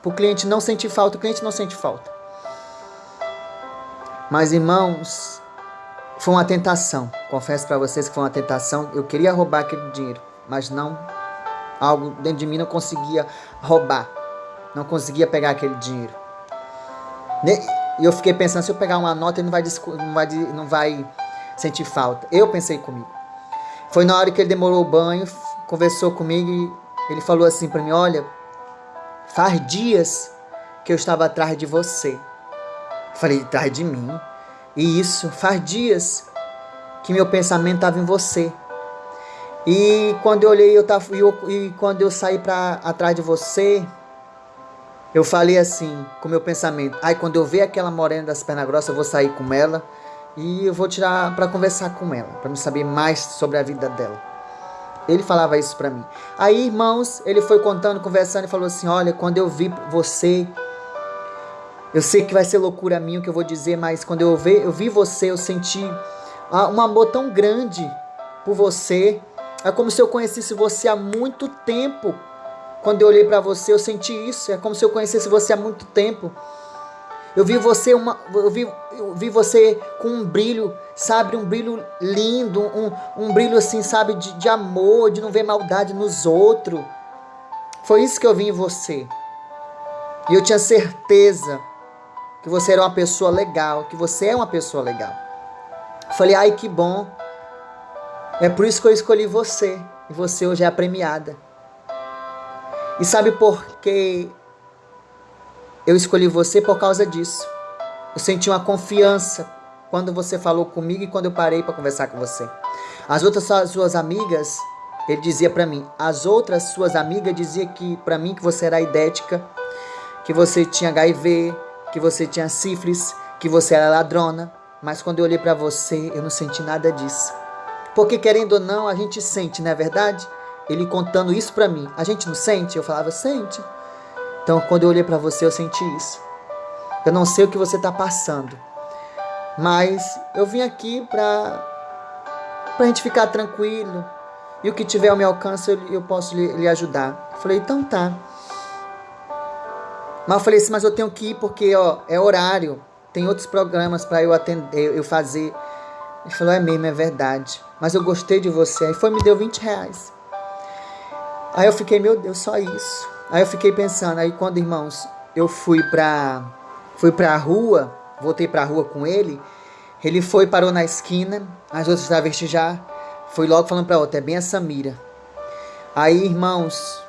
Para o cliente não sentir falta, o cliente não sente falta. Mas irmãos, foi uma tentação. Confesso para vocês que foi uma tentação. Eu queria roubar aquele dinheiro, mas não. Algo dentro de mim não conseguia roubar. Não conseguia pegar aquele dinheiro. E eu fiquei pensando, se eu pegar uma nota, ele não vai, não vai, não vai sentir falta. Eu pensei comigo. Foi na hora que ele demorou o banho, conversou comigo e ele falou assim para mim: Olha, faz dias que eu estava atrás de você. falei: Atrás de mim? E isso, faz dias que meu pensamento estava em você. E quando eu olhei, eu tava, eu, e quando eu saí para atrás de você, eu falei assim, com meu pensamento: ai, quando eu ver aquela morena das pernas grossas, eu vou sair com ela e eu vou tirar para conversar com ela, para me saber mais sobre a vida dela. Ele falava isso para mim. Aí, irmãos, ele foi contando, conversando e falou assim: Olha, quando eu vi você, eu sei que vai ser loucura minha o que eu vou dizer, mas quando eu vi, eu vi você, eu senti um amor tão grande por você. É como se eu conhecesse você há muito tempo. Quando eu olhei para você, eu senti isso. É como se eu conhecesse você há muito tempo. Eu vi você uma, eu vi, eu vi você com um brilho, sabe, um brilho lindo, um, um brilho assim, sabe, de, de amor, de não ver maldade nos outros. Foi isso que eu vi em você. E eu tinha certeza que você era uma pessoa legal, que você é uma pessoa legal. Falei, ai que bom. É por isso que eu escolhi você. E você hoje é a premiada. E sabe por que eu escolhi você por causa disso. Eu senti uma confiança quando você falou comigo e quando eu parei para conversar com você. As outras suas amigas, ele dizia para mim, as outras suas amigas dizia que para mim que você era idética, que você tinha HIV, que você tinha sífilis, que você era ladrona, mas quando eu olhei para você, eu não senti nada disso. Porque querendo ou não, a gente sente, não é verdade? Ele contando isso para mim, a gente não sente? Eu falava, sente. Então, quando eu olhei para você, eu senti isso. Eu não sei o que você está passando, mas eu vim aqui para a gente ficar tranquilo. E o que tiver ao meu alcance, eu, eu posso lhe, lhe, ajudar. Eu falei, então tá. Mas eu falei assim, mas eu tenho que ir porque ó, é horário. Tem outros programas para eu atender, eu fazer. Ele falou, é mesmo, é verdade. Mas eu gostei de você. Aí foi me deu 20 reais. Aí eu fiquei, meu Deus, só isso. Aí eu fiquei pensando, aí quando, irmãos, eu fui pra, fui pra rua, voltei pra rua com ele, ele foi, parou na esquina, as outras travestis já, foi logo falando pra outra, é bem a Samira. Aí, irmãos,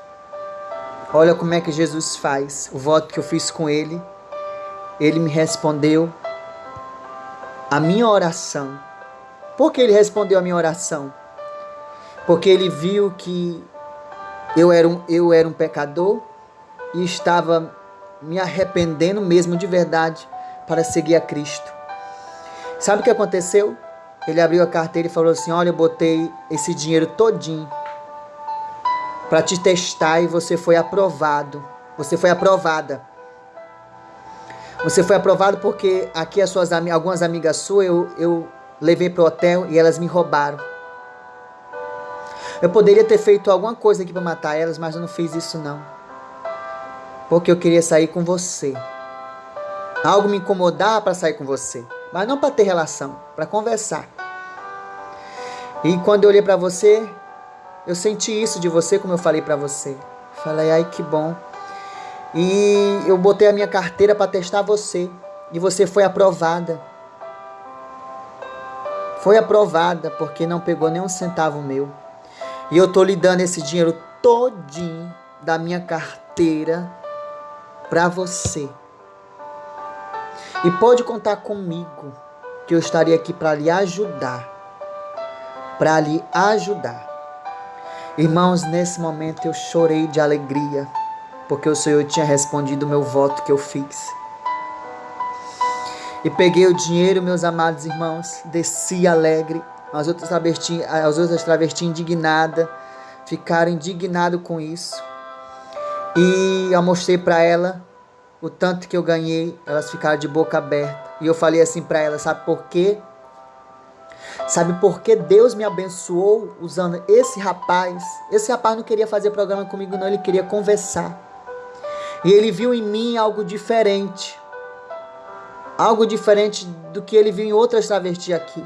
olha como é que Jesus faz, o voto que eu fiz com ele, ele me respondeu a minha oração. Por que ele respondeu a minha oração? Porque ele viu que eu era um, eu era um pecador e estava me arrependendo mesmo de verdade para seguir a Cristo. Sabe o que aconteceu? Ele abriu a carteira e falou assim: Olha, eu botei esse dinheiro todinho para te testar e você foi aprovado. Você foi aprovada. Você foi aprovado porque aqui as suas algumas amigas suas eu, eu levei para o hotel e elas me roubaram. Eu poderia ter feito alguma coisa aqui para matar elas, mas eu não fiz isso não. Porque eu queria sair com você. Algo me incomodava para sair com você, mas não para ter relação, para conversar. E quando eu olhei para você, eu senti isso de você, como eu falei para você. Falei, ai que bom. E eu botei a minha carteira para testar você. E você foi aprovada. Foi aprovada porque não pegou nem um centavo meu. E eu tô lhe dando esse dinheiro todinho da minha carteira para você. E pode contar comigo que eu estarei aqui para lhe ajudar. Para lhe ajudar. Irmãos, nesse momento eu chorei de alegria, porque o Senhor tinha respondido o meu voto que eu fiz. E peguei o dinheiro, meus amados irmãos, desci alegre as outras travestis, as outras travestis indignadas ficaram indignadas com isso. E eu mostrei para ela o tanto que eu ganhei, elas ficaram de boca aberta. E eu falei assim para ela, sabe por quê? Sabe por que Deus me abençoou usando esse rapaz? Esse rapaz não queria fazer programa comigo não, ele queria conversar. E ele viu em mim algo diferente. Algo diferente do que ele viu em outras travestis aqui.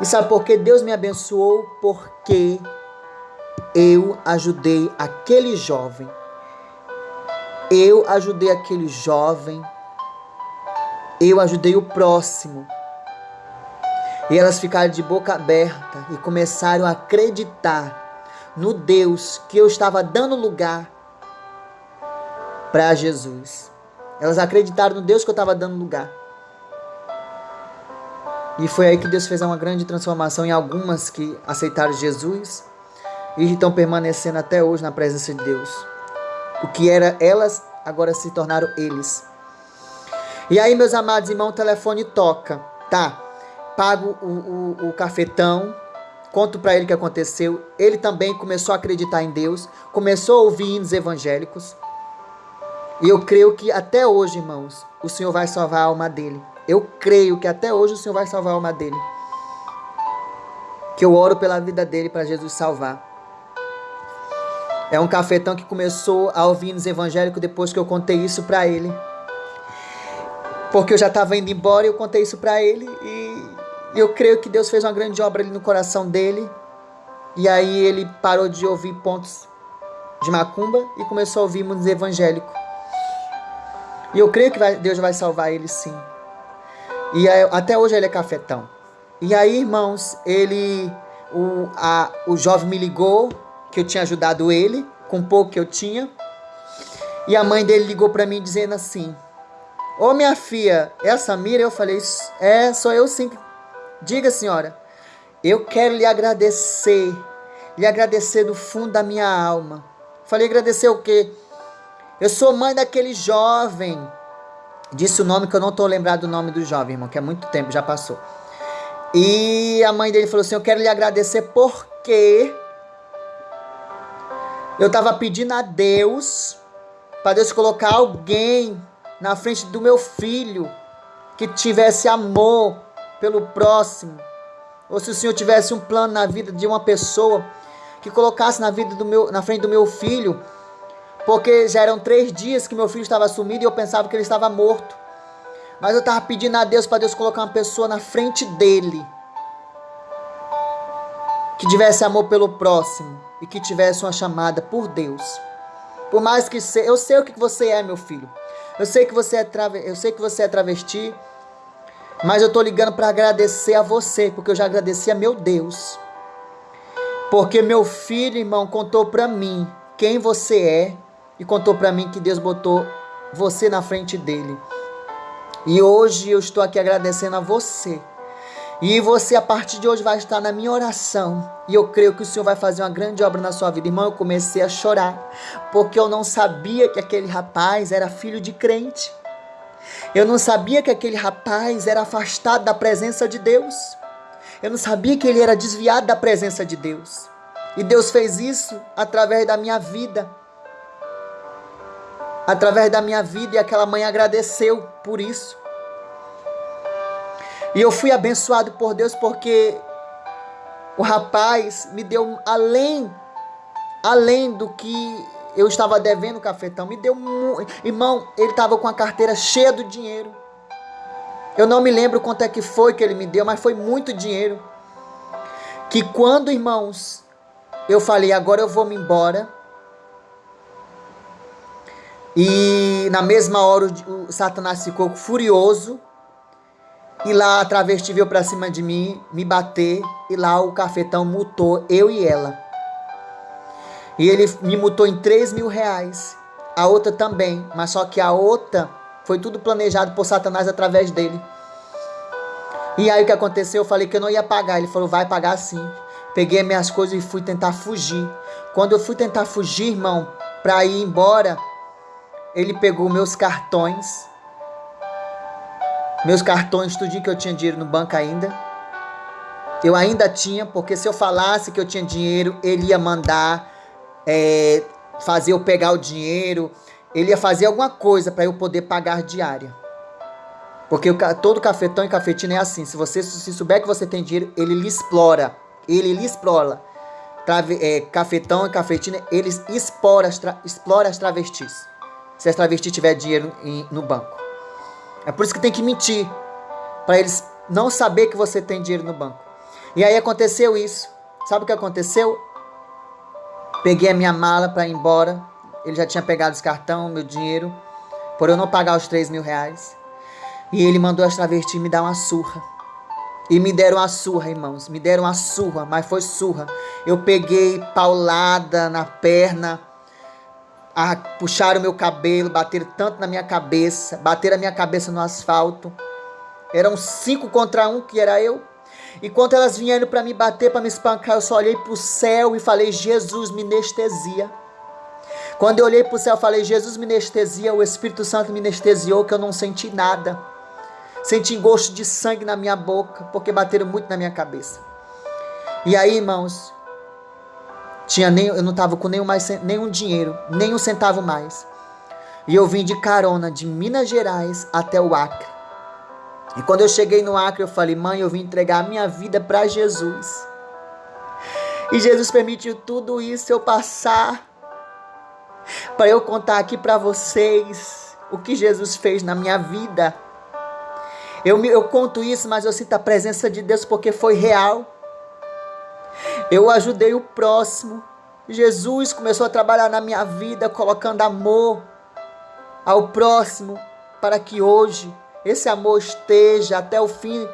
E sabe por que Deus me abençoou? Porque eu ajudei aquele jovem. Eu ajudei aquele jovem. Eu ajudei o próximo. E elas ficaram de boca aberta e começaram a acreditar no Deus que eu estava dando lugar para Jesus. Elas acreditaram no Deus que eu estava dando lugar. E foi aí que Deus fez uma grande transformação em algumas que aceitaram Jesus e estão permanecendo até hoje na presença de Deus. O que era elas, agora se tornaram eles. E aí, meus amados irmãos, o telefone toca. Tá, pago o, o, o cafetão, conto para ele o que aconteceu. Ele também começou a acreditar em Deus, começou a ouvir hinos evangélicos. E eu creio que até hoje, irmãos, o Senhor vai salvar a alma dele. Eu creio que até hoje o Senhor vai salvar a alma dele. Que eu oro pela vida dele para Jesus salvar. É um cafetão que começou a ouvir nos evangélicos depois que eu contei isso para ele. Porque eu já estava indo embora e eu contei isso para ele. E eu creio que Deus fez uma grande obra ali no coração dele. E aí ele parou de ouvir pontos de macumba e começou a ouvir nos evangélicos. E eu creio que vai, Deus vai salvar ele sim. E até hoje ele é cafetão. E aí, irmãos, ele. O, a, o jovem me ligou que eu tinha ajudado ele com pouco que eu tinha. E a mãe dele ligou para mim dizendo assim: Ô minha filha, é a Samira? Eu falei: É, sou eu sim. Diga, senhora, eu quero lhe agradecer, lhe agradecer do fundo da minha alma. Falei: agradecer o quê? Eu sou mãe daquele jovem Disse o nome que eu não estou lembrado do nome do jovem, irmão, que é muito tempo, já passou. E a mãe dele falou assim: Eu quero lhe agradecer porque eu estava pedindo a Deus para Deus colocar alguém na frente do meu filho que tivesse amor pelo próximo. Ou se o Senhor tivesse um plano na vida de uma pessoa que colocasse na vida do meu, na frente do meu filho porque já eram três dias que meu filho estava sumido e eu pensava que ele estava morto. Mas eu estava pedindo a Deus para Deus colocar uma pessoa na frente dele que tivesse amor pelo próximo e que tivesse uma chamada por Deus. Por mais que se, eu sei o que você é, meu filho. Eu sei que você é trave, eu sei que você é travesti, mas eu tô ligando para agradecer a você, porque eu já agradeci a meu Deus. Porque meu filho, irmão, contou para mim quem você é e contou para mim que Deus botou você na frente dele. E hoje eu estou aqui agradecendo a você. E você, a partir de hoje, vai estar na minha oração. E eu creio que o Senhor vai fazer uma grande obra na sua vida. Irmão, eu comecei a chorar. Porque eu não sabia que aquele rapaz era filho de crente. Eu não sabia que aquele rapaz era afastado da presença de Deus. Eu não sabia que ele era desviado da presença de Deus. E Deus fez isso através da minha vida. Através da minha vida, e aquela mãe agradeceu por isso. E eu fui abençoado por Deus porque o rapaz me deu além, além do que eu estava devendo o cafetão, me deu, irmão, ele estava com a carteira cheia do dinheiro. Eu não me lembro quanto é que foi que ele me deu, mas foi muito dinheiro. Que quando, irmãos, eu falei, agora eu vou me embora. E na mesma hora o Satanás ficou furioso. E lá a travesti veio pra cima de mim, me bater. E lá o cafetão mutou eu e ela. E ele me mutou em 3 mil reais. A outra também. Mas só que a outra foi tudo planejado por Satanás através dele. E aí o que aconteceu? Eu falei que eu não ia pagar. Ele falou, vai pagar sim. Peguei minhas coisas e fui tentar fugir. Quando eu fui tentar fugir, irmão, para ir embora, ele pegou meus cartões. Meus cartões, tudinho que eu tinha dinheiro no banco ainda. Eu ainda tinha, porque se eu falasse que eu tinha dinheiro, ele ia mandar é, fazer eu pegar o dinheiro. Ele ia fazer alguma coisa para eu poder pagar diária. Porque todo cafetão e cafetina é assim. Se você se souber que você tem dinheiro, ele lhe explora ele lhe explora. Trave, é, cafetão e cafetina, eles explora explora as travestis. Se as travestis tiver dinheiro em, no banco. É por isso que tem que mentir. Para eles não saber que você tem dinheiro no banco. E aí aconteceu isso. Sabe o que aconteceu? Peguei a minha mala para ir embora. Ele já tinha pegado os cartão, meu dinheiro. Por eu não pagar os 3 mil reais. E ele mandou as travestis me dar uma surra. E me deram a surra, irmãos. Me deram a surra, mas foi surra. Eu peguei paulada na perna, a, puxaram meu cabelo, bateram tanto na minha cabeça, bateram a minha cabeça no asfalto. Eram cinco contra um, que era eu. E quando elas vieram para me bater, para me espancar, eu só olhei para o céu e falei: Jesus, me anestesia. Quando eu olhei para o céu, eu falei: Jesus, me anestesia. O Espírito Santo me anestesiou, que eu não senti nada. Senti gosto de sangue na minha boca, porque bateram muito na minha cabeça. E aí, irmãos, tinha nem, eu não estava com nenhum, mais, nenhum dinheiro, nem um centavo mais. E eu vim de carona de Minas Gerais até o Acre. E quando eu cheguei no Acre, eu falei, mãe, eu vim entregar a minha vida para Jesus. E Jesus permitiu tudo isso eu passar para eu contar aqui para vocês o que Jesus fez na minha vida. Eu, eu conto isso, mas eu sinto a presença de Deus porque foi real. Eu ajudei o próximo. Jesus começou a trabalhar na minha vida, colocando amor ao próximo, para que hoje esse amor esteja até o fim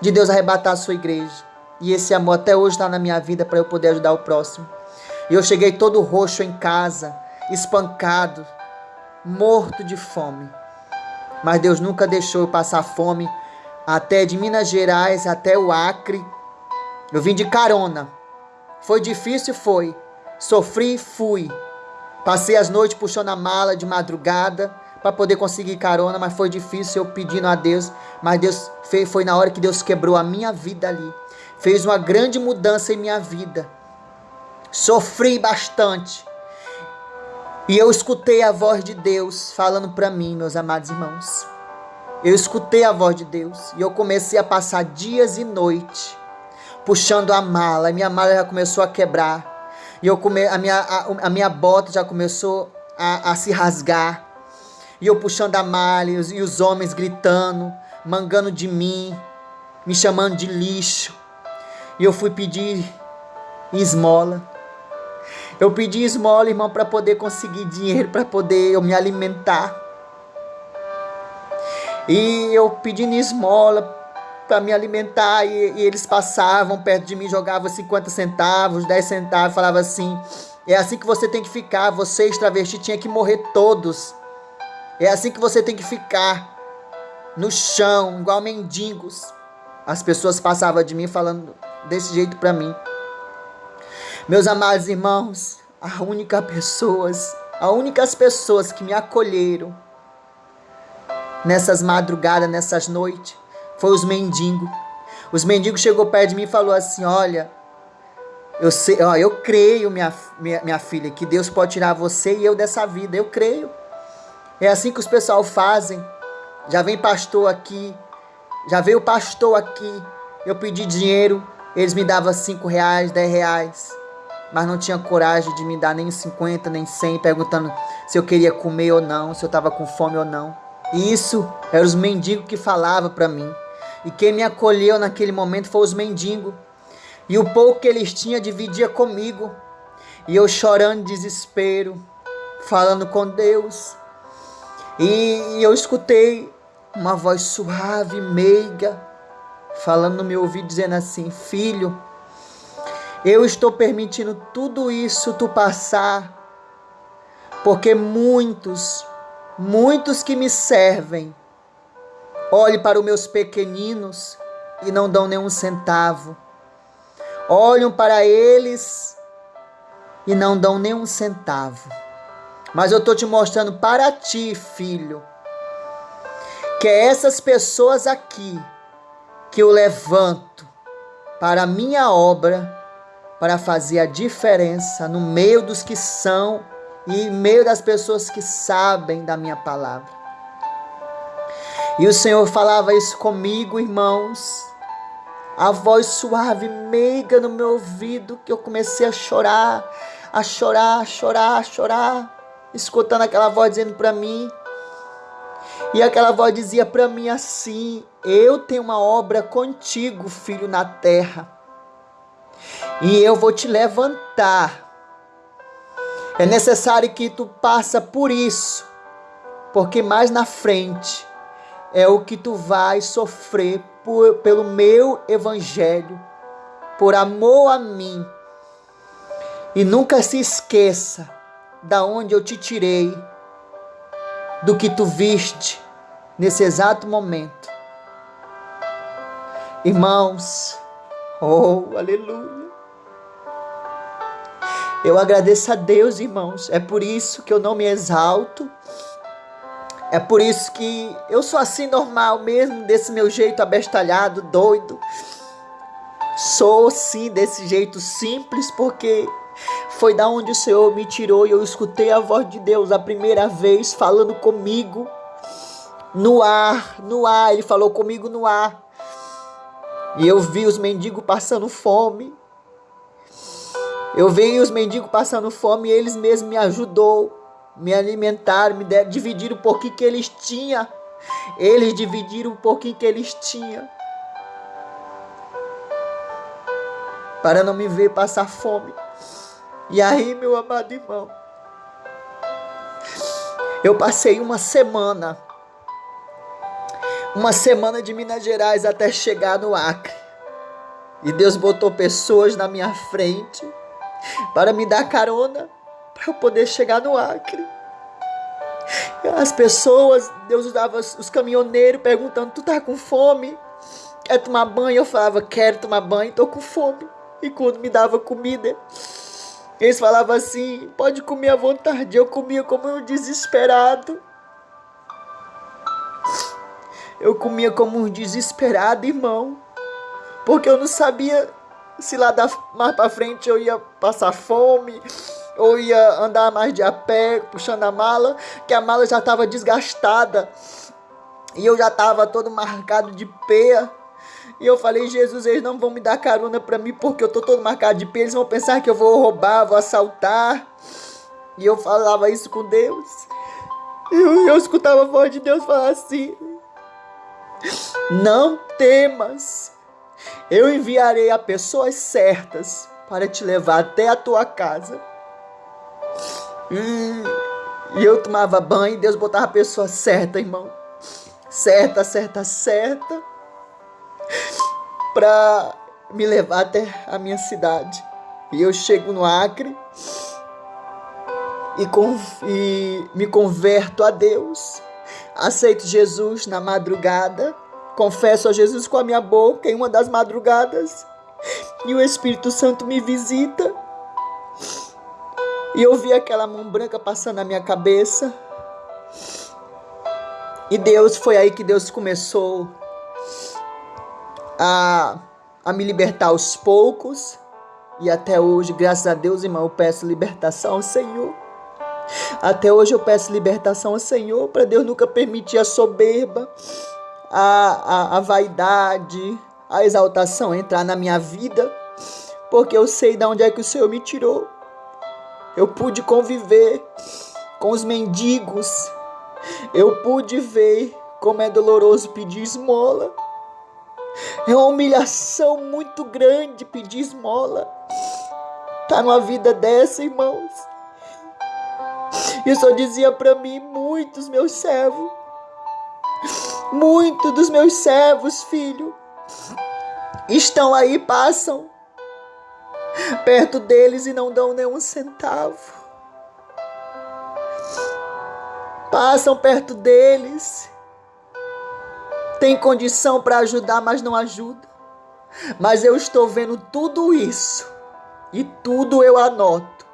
de Deus arrebatar a sua igreja. E esse amor até hoje está na minha vida para eu poder ajudar o próximo. E eu cheguei todo roxo em casa, espancado, morto de fome mas Deus nunca deixou eu passar fome. Até de Minas Gerais até o Acre. Eu vim de carona. Foi difícil, foi. Sofri, fui. Passei as noites puxando a mala de madrugada para poder conseguir carona, mas foi difícil eu pedindo a Deus. Mas Deus fez, foi na hora que Deus quebrou a minha vida ali. Fez uma grande mudança em minha vida. Sofri bastante. E eu escutei a voz de Deus falando para mim, meus amados irmãos. Eu escutei a voz de Deus e eu comecei a passar dias e noites puxando a mala. Minha mala já começou a quebrar. E eu come, a, minha, a, a minha bota já começou a, a, se rasgar. E eu puxando a mala e os, e os homens gritando, mangando de mim, me chamando de lixo. E eu fui pedir esmola. Eu pedi esmola, irmão, para poder conseguir dinheiro, para poder eu me alimentar. E eu pedindo esmola para me alimentar e, e, eles passavam perto de mim, jogavam 50 centavos, 10 centavos, falava assim: "É assim que você tem que ficar, vocês travesti tinha que morrer todos. É assim que você tem que ficar no chão, igual mendigos." As pessoas passavam de mim falando desse jeito para mim. Meus amados irmãos, a única pessoas, a únicas pessoas que me acolheram nessas madrugadas, nessas noites, foi os mendigos. Os mendigos chegou perto de mim e falou assim: "Olha, Eu, sei, ó, eu creio, minha, minha, minha filha, que Deus pode tirar você e eu dessa vida. Eu creio. É assim que os pessoal fazem. Já vem pastor aqui. Já veio pastor aqui. Eu pedi dinheiro. Eles me davam 5 reais, 10 reais. Mas não tinha coragem de me dar nem 50, nem 100, perguntando se eu queria comer ou não, se eu estava com fome ou não. E isso eram os mendigos que falavam para mim. E quem me acolheu naquele momento foi os mendigos. E o pouco que eles tinham dividia comigo. E eu chorando de desespero, falando com Deus. E, eu escutei uma voz suave, meiga, falando no meu ouvido, dizendo assim: Filho, eu estou permitindo tudo isso tu passar, porque muitos, muitos que me servem, olhem para os meus pequeninos e não dão nenhum centavo olham para eles e não dão nem um centavo. Mas eu estou te mostrando para ti, filho, que é essas pessoas aqui que eu levanto para a minha obra, para fazer a diferença no meio dos que são e meio das pessoas que sabem da minha palavra. E o Senhor falava isso comigo, irmãos, a voz suave, meiga no meu ouvido, que eu comecei a chorar, a chorar, a chorar, a chorar, escutando aquela voz dizendo para mim. E aquela voz dizia para mim assim: Eu tenho uma obra contigo, filho, na terra, e eu vou te levantar. É necessário que tu passa por isso, porque mais na frente é o que tu vai sofrer por, pelo meu evangelho, por amor a mim. E nunca se esqueça da onde eu te tirei, do que tu viste nesse exato momento. Irmãos, oh, aleluia. Eu agradeço a Deus, irmãos. É por isso que eu não me exalto, é por isso que eu sou assim normal mesmo, desse meu jeito abestalhado, doido. Sou sim desse jeito simples porque foi da onde o Senhor me tirou e eu escutei a voz de Deus a primeira vez falando comigo no ar, no ar, ele falou comigo no ar. E eu vi os mendigos passando fome. Eu vi os mendigos passando fome e eles mesmos me ajudou me alimentaram, me deram, dividiram o pouquinho que eles tinham. Eles dividiram o pouquinho que eles tinham. Para não me ver passar fome. E aí, meu amado irmão, eu passei uma semana, uma semana de Minas Gerais até chegar no Acre. E Deus botou pessoas na minha frente para me dar carona para eu poder chegar no Acre. As pessoas, Deus usava os caminhoneiros perguntando: Tu tá com fome? Quer tomar banho? Eu falava: Quero tomar banho, tô com fome. E quando me dava comida, eles falavam assim: Pode comer à vontade. Eu comia como um desesperado. Eu comia como um desesperado, irmão. Porque eu não sabia se lá mais para frente eu ia passar fome ou ia andar mais de a pé, puxando a mala, que a mala já estava desgastada. E eu já estava todo marcado de peia. E eu falei, Jesus, eles não vão me dar carona para mim porque eu tô todo marcado de peia. Eles vão pensar que eu vou roubar, vou assaltar. E eu falava isso com Deus. Eu, eu escutava a voz de Deus falar assim: Não temas, eu enviarei a pessoas certas para te levar até a tua casa. E, eu tomava banho e Deus botava a pessoa certa, irmão. Certa, certa, certa. Pra me levar até a minha cidade. E eu chego no Acre e, e me converto a Deus. Aceito Jesus na madrugada. Confesso a Jesus com a minha boca em uma das madrugadas. E o Espírito Santo me visita e eu vi aquela mão branca passando na minha cabeça. E Deus, foi aí que Deus começou a, a me libertar aos poucos. E até hoje, graças a Deus, irmão, eu peço libertação ao Senhor. Até hoje eu peço libertação ao Senhor para Deus nunca permitir a soberba, a, a, a vaidade, a exaltação entrar na minha vida, porque eu sei de onde é que o Senhor me tirou. Eu pude conviver com os mendigos, eu pude ver como é doloroso pedir esmola. É uma humilhação muito grande pedir esmola. Tá numa vida dessa, irmãos. E Senhor dizia para mim, muitos meus servos, muitos dos meus servos, filho, estão aí, passam perto deles e não dão nenhum centavo. Passam perto deles tem condição para ajudar, mas não ajuda. Mas eu estou vendo tudo isso e tudo eu anoto.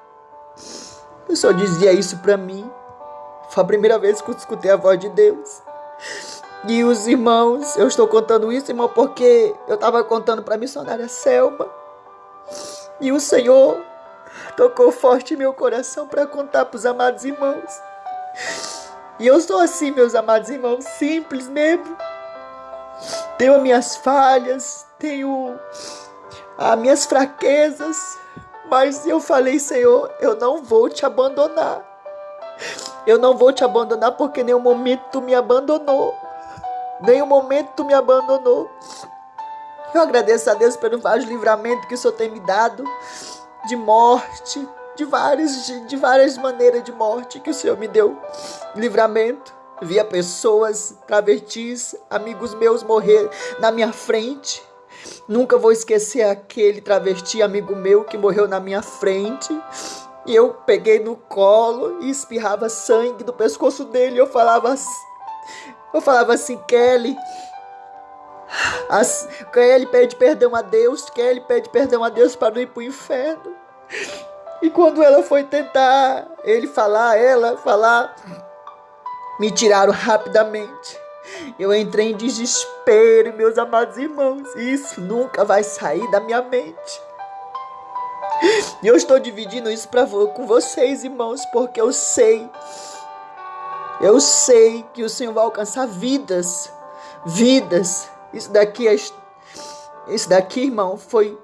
O Senhor dizia isso para mim. Foi a primeira vez que eu escutei a voz de Deus. E os irmãos, eu estou contando isso, irmão, porque eu estava contando para a missionária Selma. E o Senhor tocou forte meu coração para contar para os amados irmãos. E eu sou assim, meus amados irmãos, simples mesmo tenho as minhas falhas, tenho as minhas fraquezas, mas eu falei, Senhor, eu não vou te abandonar. Eu não vou te abandonar porque nenhum momento tu me abandonou. Nenhum momento tu me abandonou. Eu agradeço a Deus pelo vários livramentos que o Senhor tem me dado de morte, de várias, de, de várias maneiras de morte que o Senhor me deu livramento via pessoas travestis, amigos meus morrer na minha frente. Nunca vou esquecer aquele travesti amigo meu que morreu na minha frente. E eu peguei no colo e espirrava sangue do pescoço dele. Eu falava eu falava assim, Kelly, as, Kelly pede perdão a Deus, Kelly pede perdão a Deus para não ir para o inferno. E quando ela foi tentar, ele falar, ela falar, me tiraram rapidamente. Eu entrei em desespero, meus amados irmãos. Isso nunca vai sair da minha mente. E eu estou dividindo isso pra, com vocês, irmãos, porque eu sei, eu sei que o Senhor vai alcançar vidas, vidas. Isso daqui, é, isso daqui, irmão, foi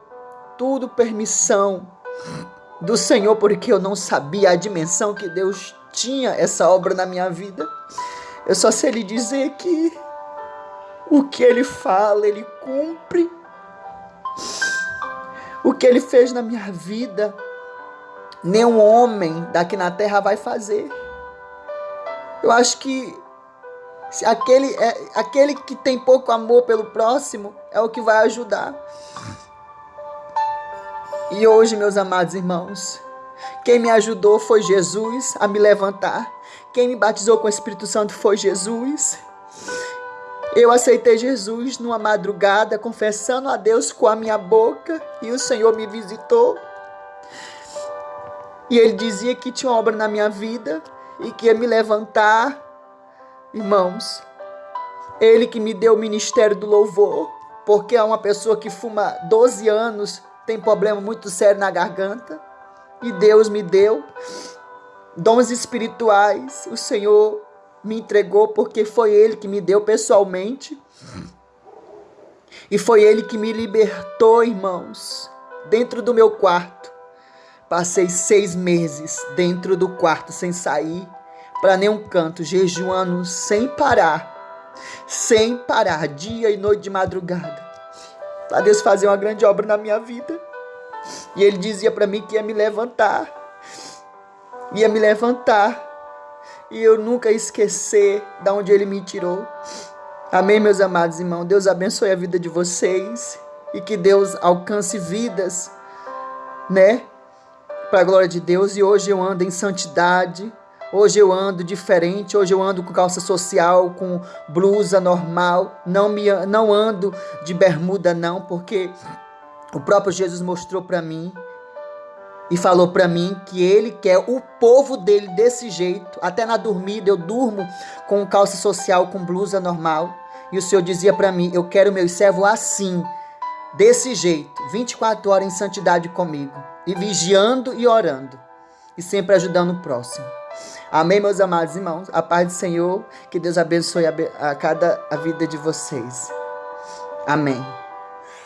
tudo permissão do Senhor, porque eu não sabia a dimensão que Deus tinha essa obra na minha vida. Eu só sei lhe dizer que o que ele fala, ele cumpre. O que ele fez na minha vida, nenhum homem daqui na terra vai fazer. Eu acho que aquele, é, aquele que tem pouco amor pelo próximo é o que vai ajudar. E hoje, meus amados irmãos, quem me ajudou foi Jesus a me levantar. Quem me batizou com o Espírito Santo foi Jesus. Eu aceitei Jesus numa madrugada, confessando a Deus com a minha boca, e o Senhor me visitou. E ele dizia que tinha uma obra na minha vida e que ia me levantar. Irmãos, ele que me deu o ministério do louvor, porque é uma pessoa que fuma 12 anos, tem problema muito sério na garganta e Deus me deu dons espirituais. O Senhor me entregou porque foi Ele que me deu pessoalmente. E foi Ele que me libertou, irmãos, dentro do meu quarto. Passei seis meses dentro do quarto sem sair para nenhum canto, jejuando sem parar, sem parar, dia e noite de madrugada, para Deus fazer uma grande obra na minha vida. E ele dizia para mim que ia me levantar. Ia me levantar. E eu nunca esquecer da onde ele me tirou. Amém, meus amados irmãos. Deus abençoe a vida de vocês e que Deus alcance vidas, né? Para a glória de Deus. E hoje eu ando em santidade. Hoje eu ando diferente, hoje eu ando com calça social, com blusa normal, não me não ando de bermuda não, porque o próprio Jesus mostrou para mim e falou para mim que ele quer o povo dele desse jeito. Até na dormida eu durmo com calça social, com blusa normal. E o Senhor dizia para mim: Eu quero meu servo assim. desse jeito, 24 horas em santidade comigo, e vigiando e orando, e sempre ajudando o próximo. Amém, meus amados irmãos. A paz do Senhor, que Deus abençoe a, a cada a vida de vocês. Amém.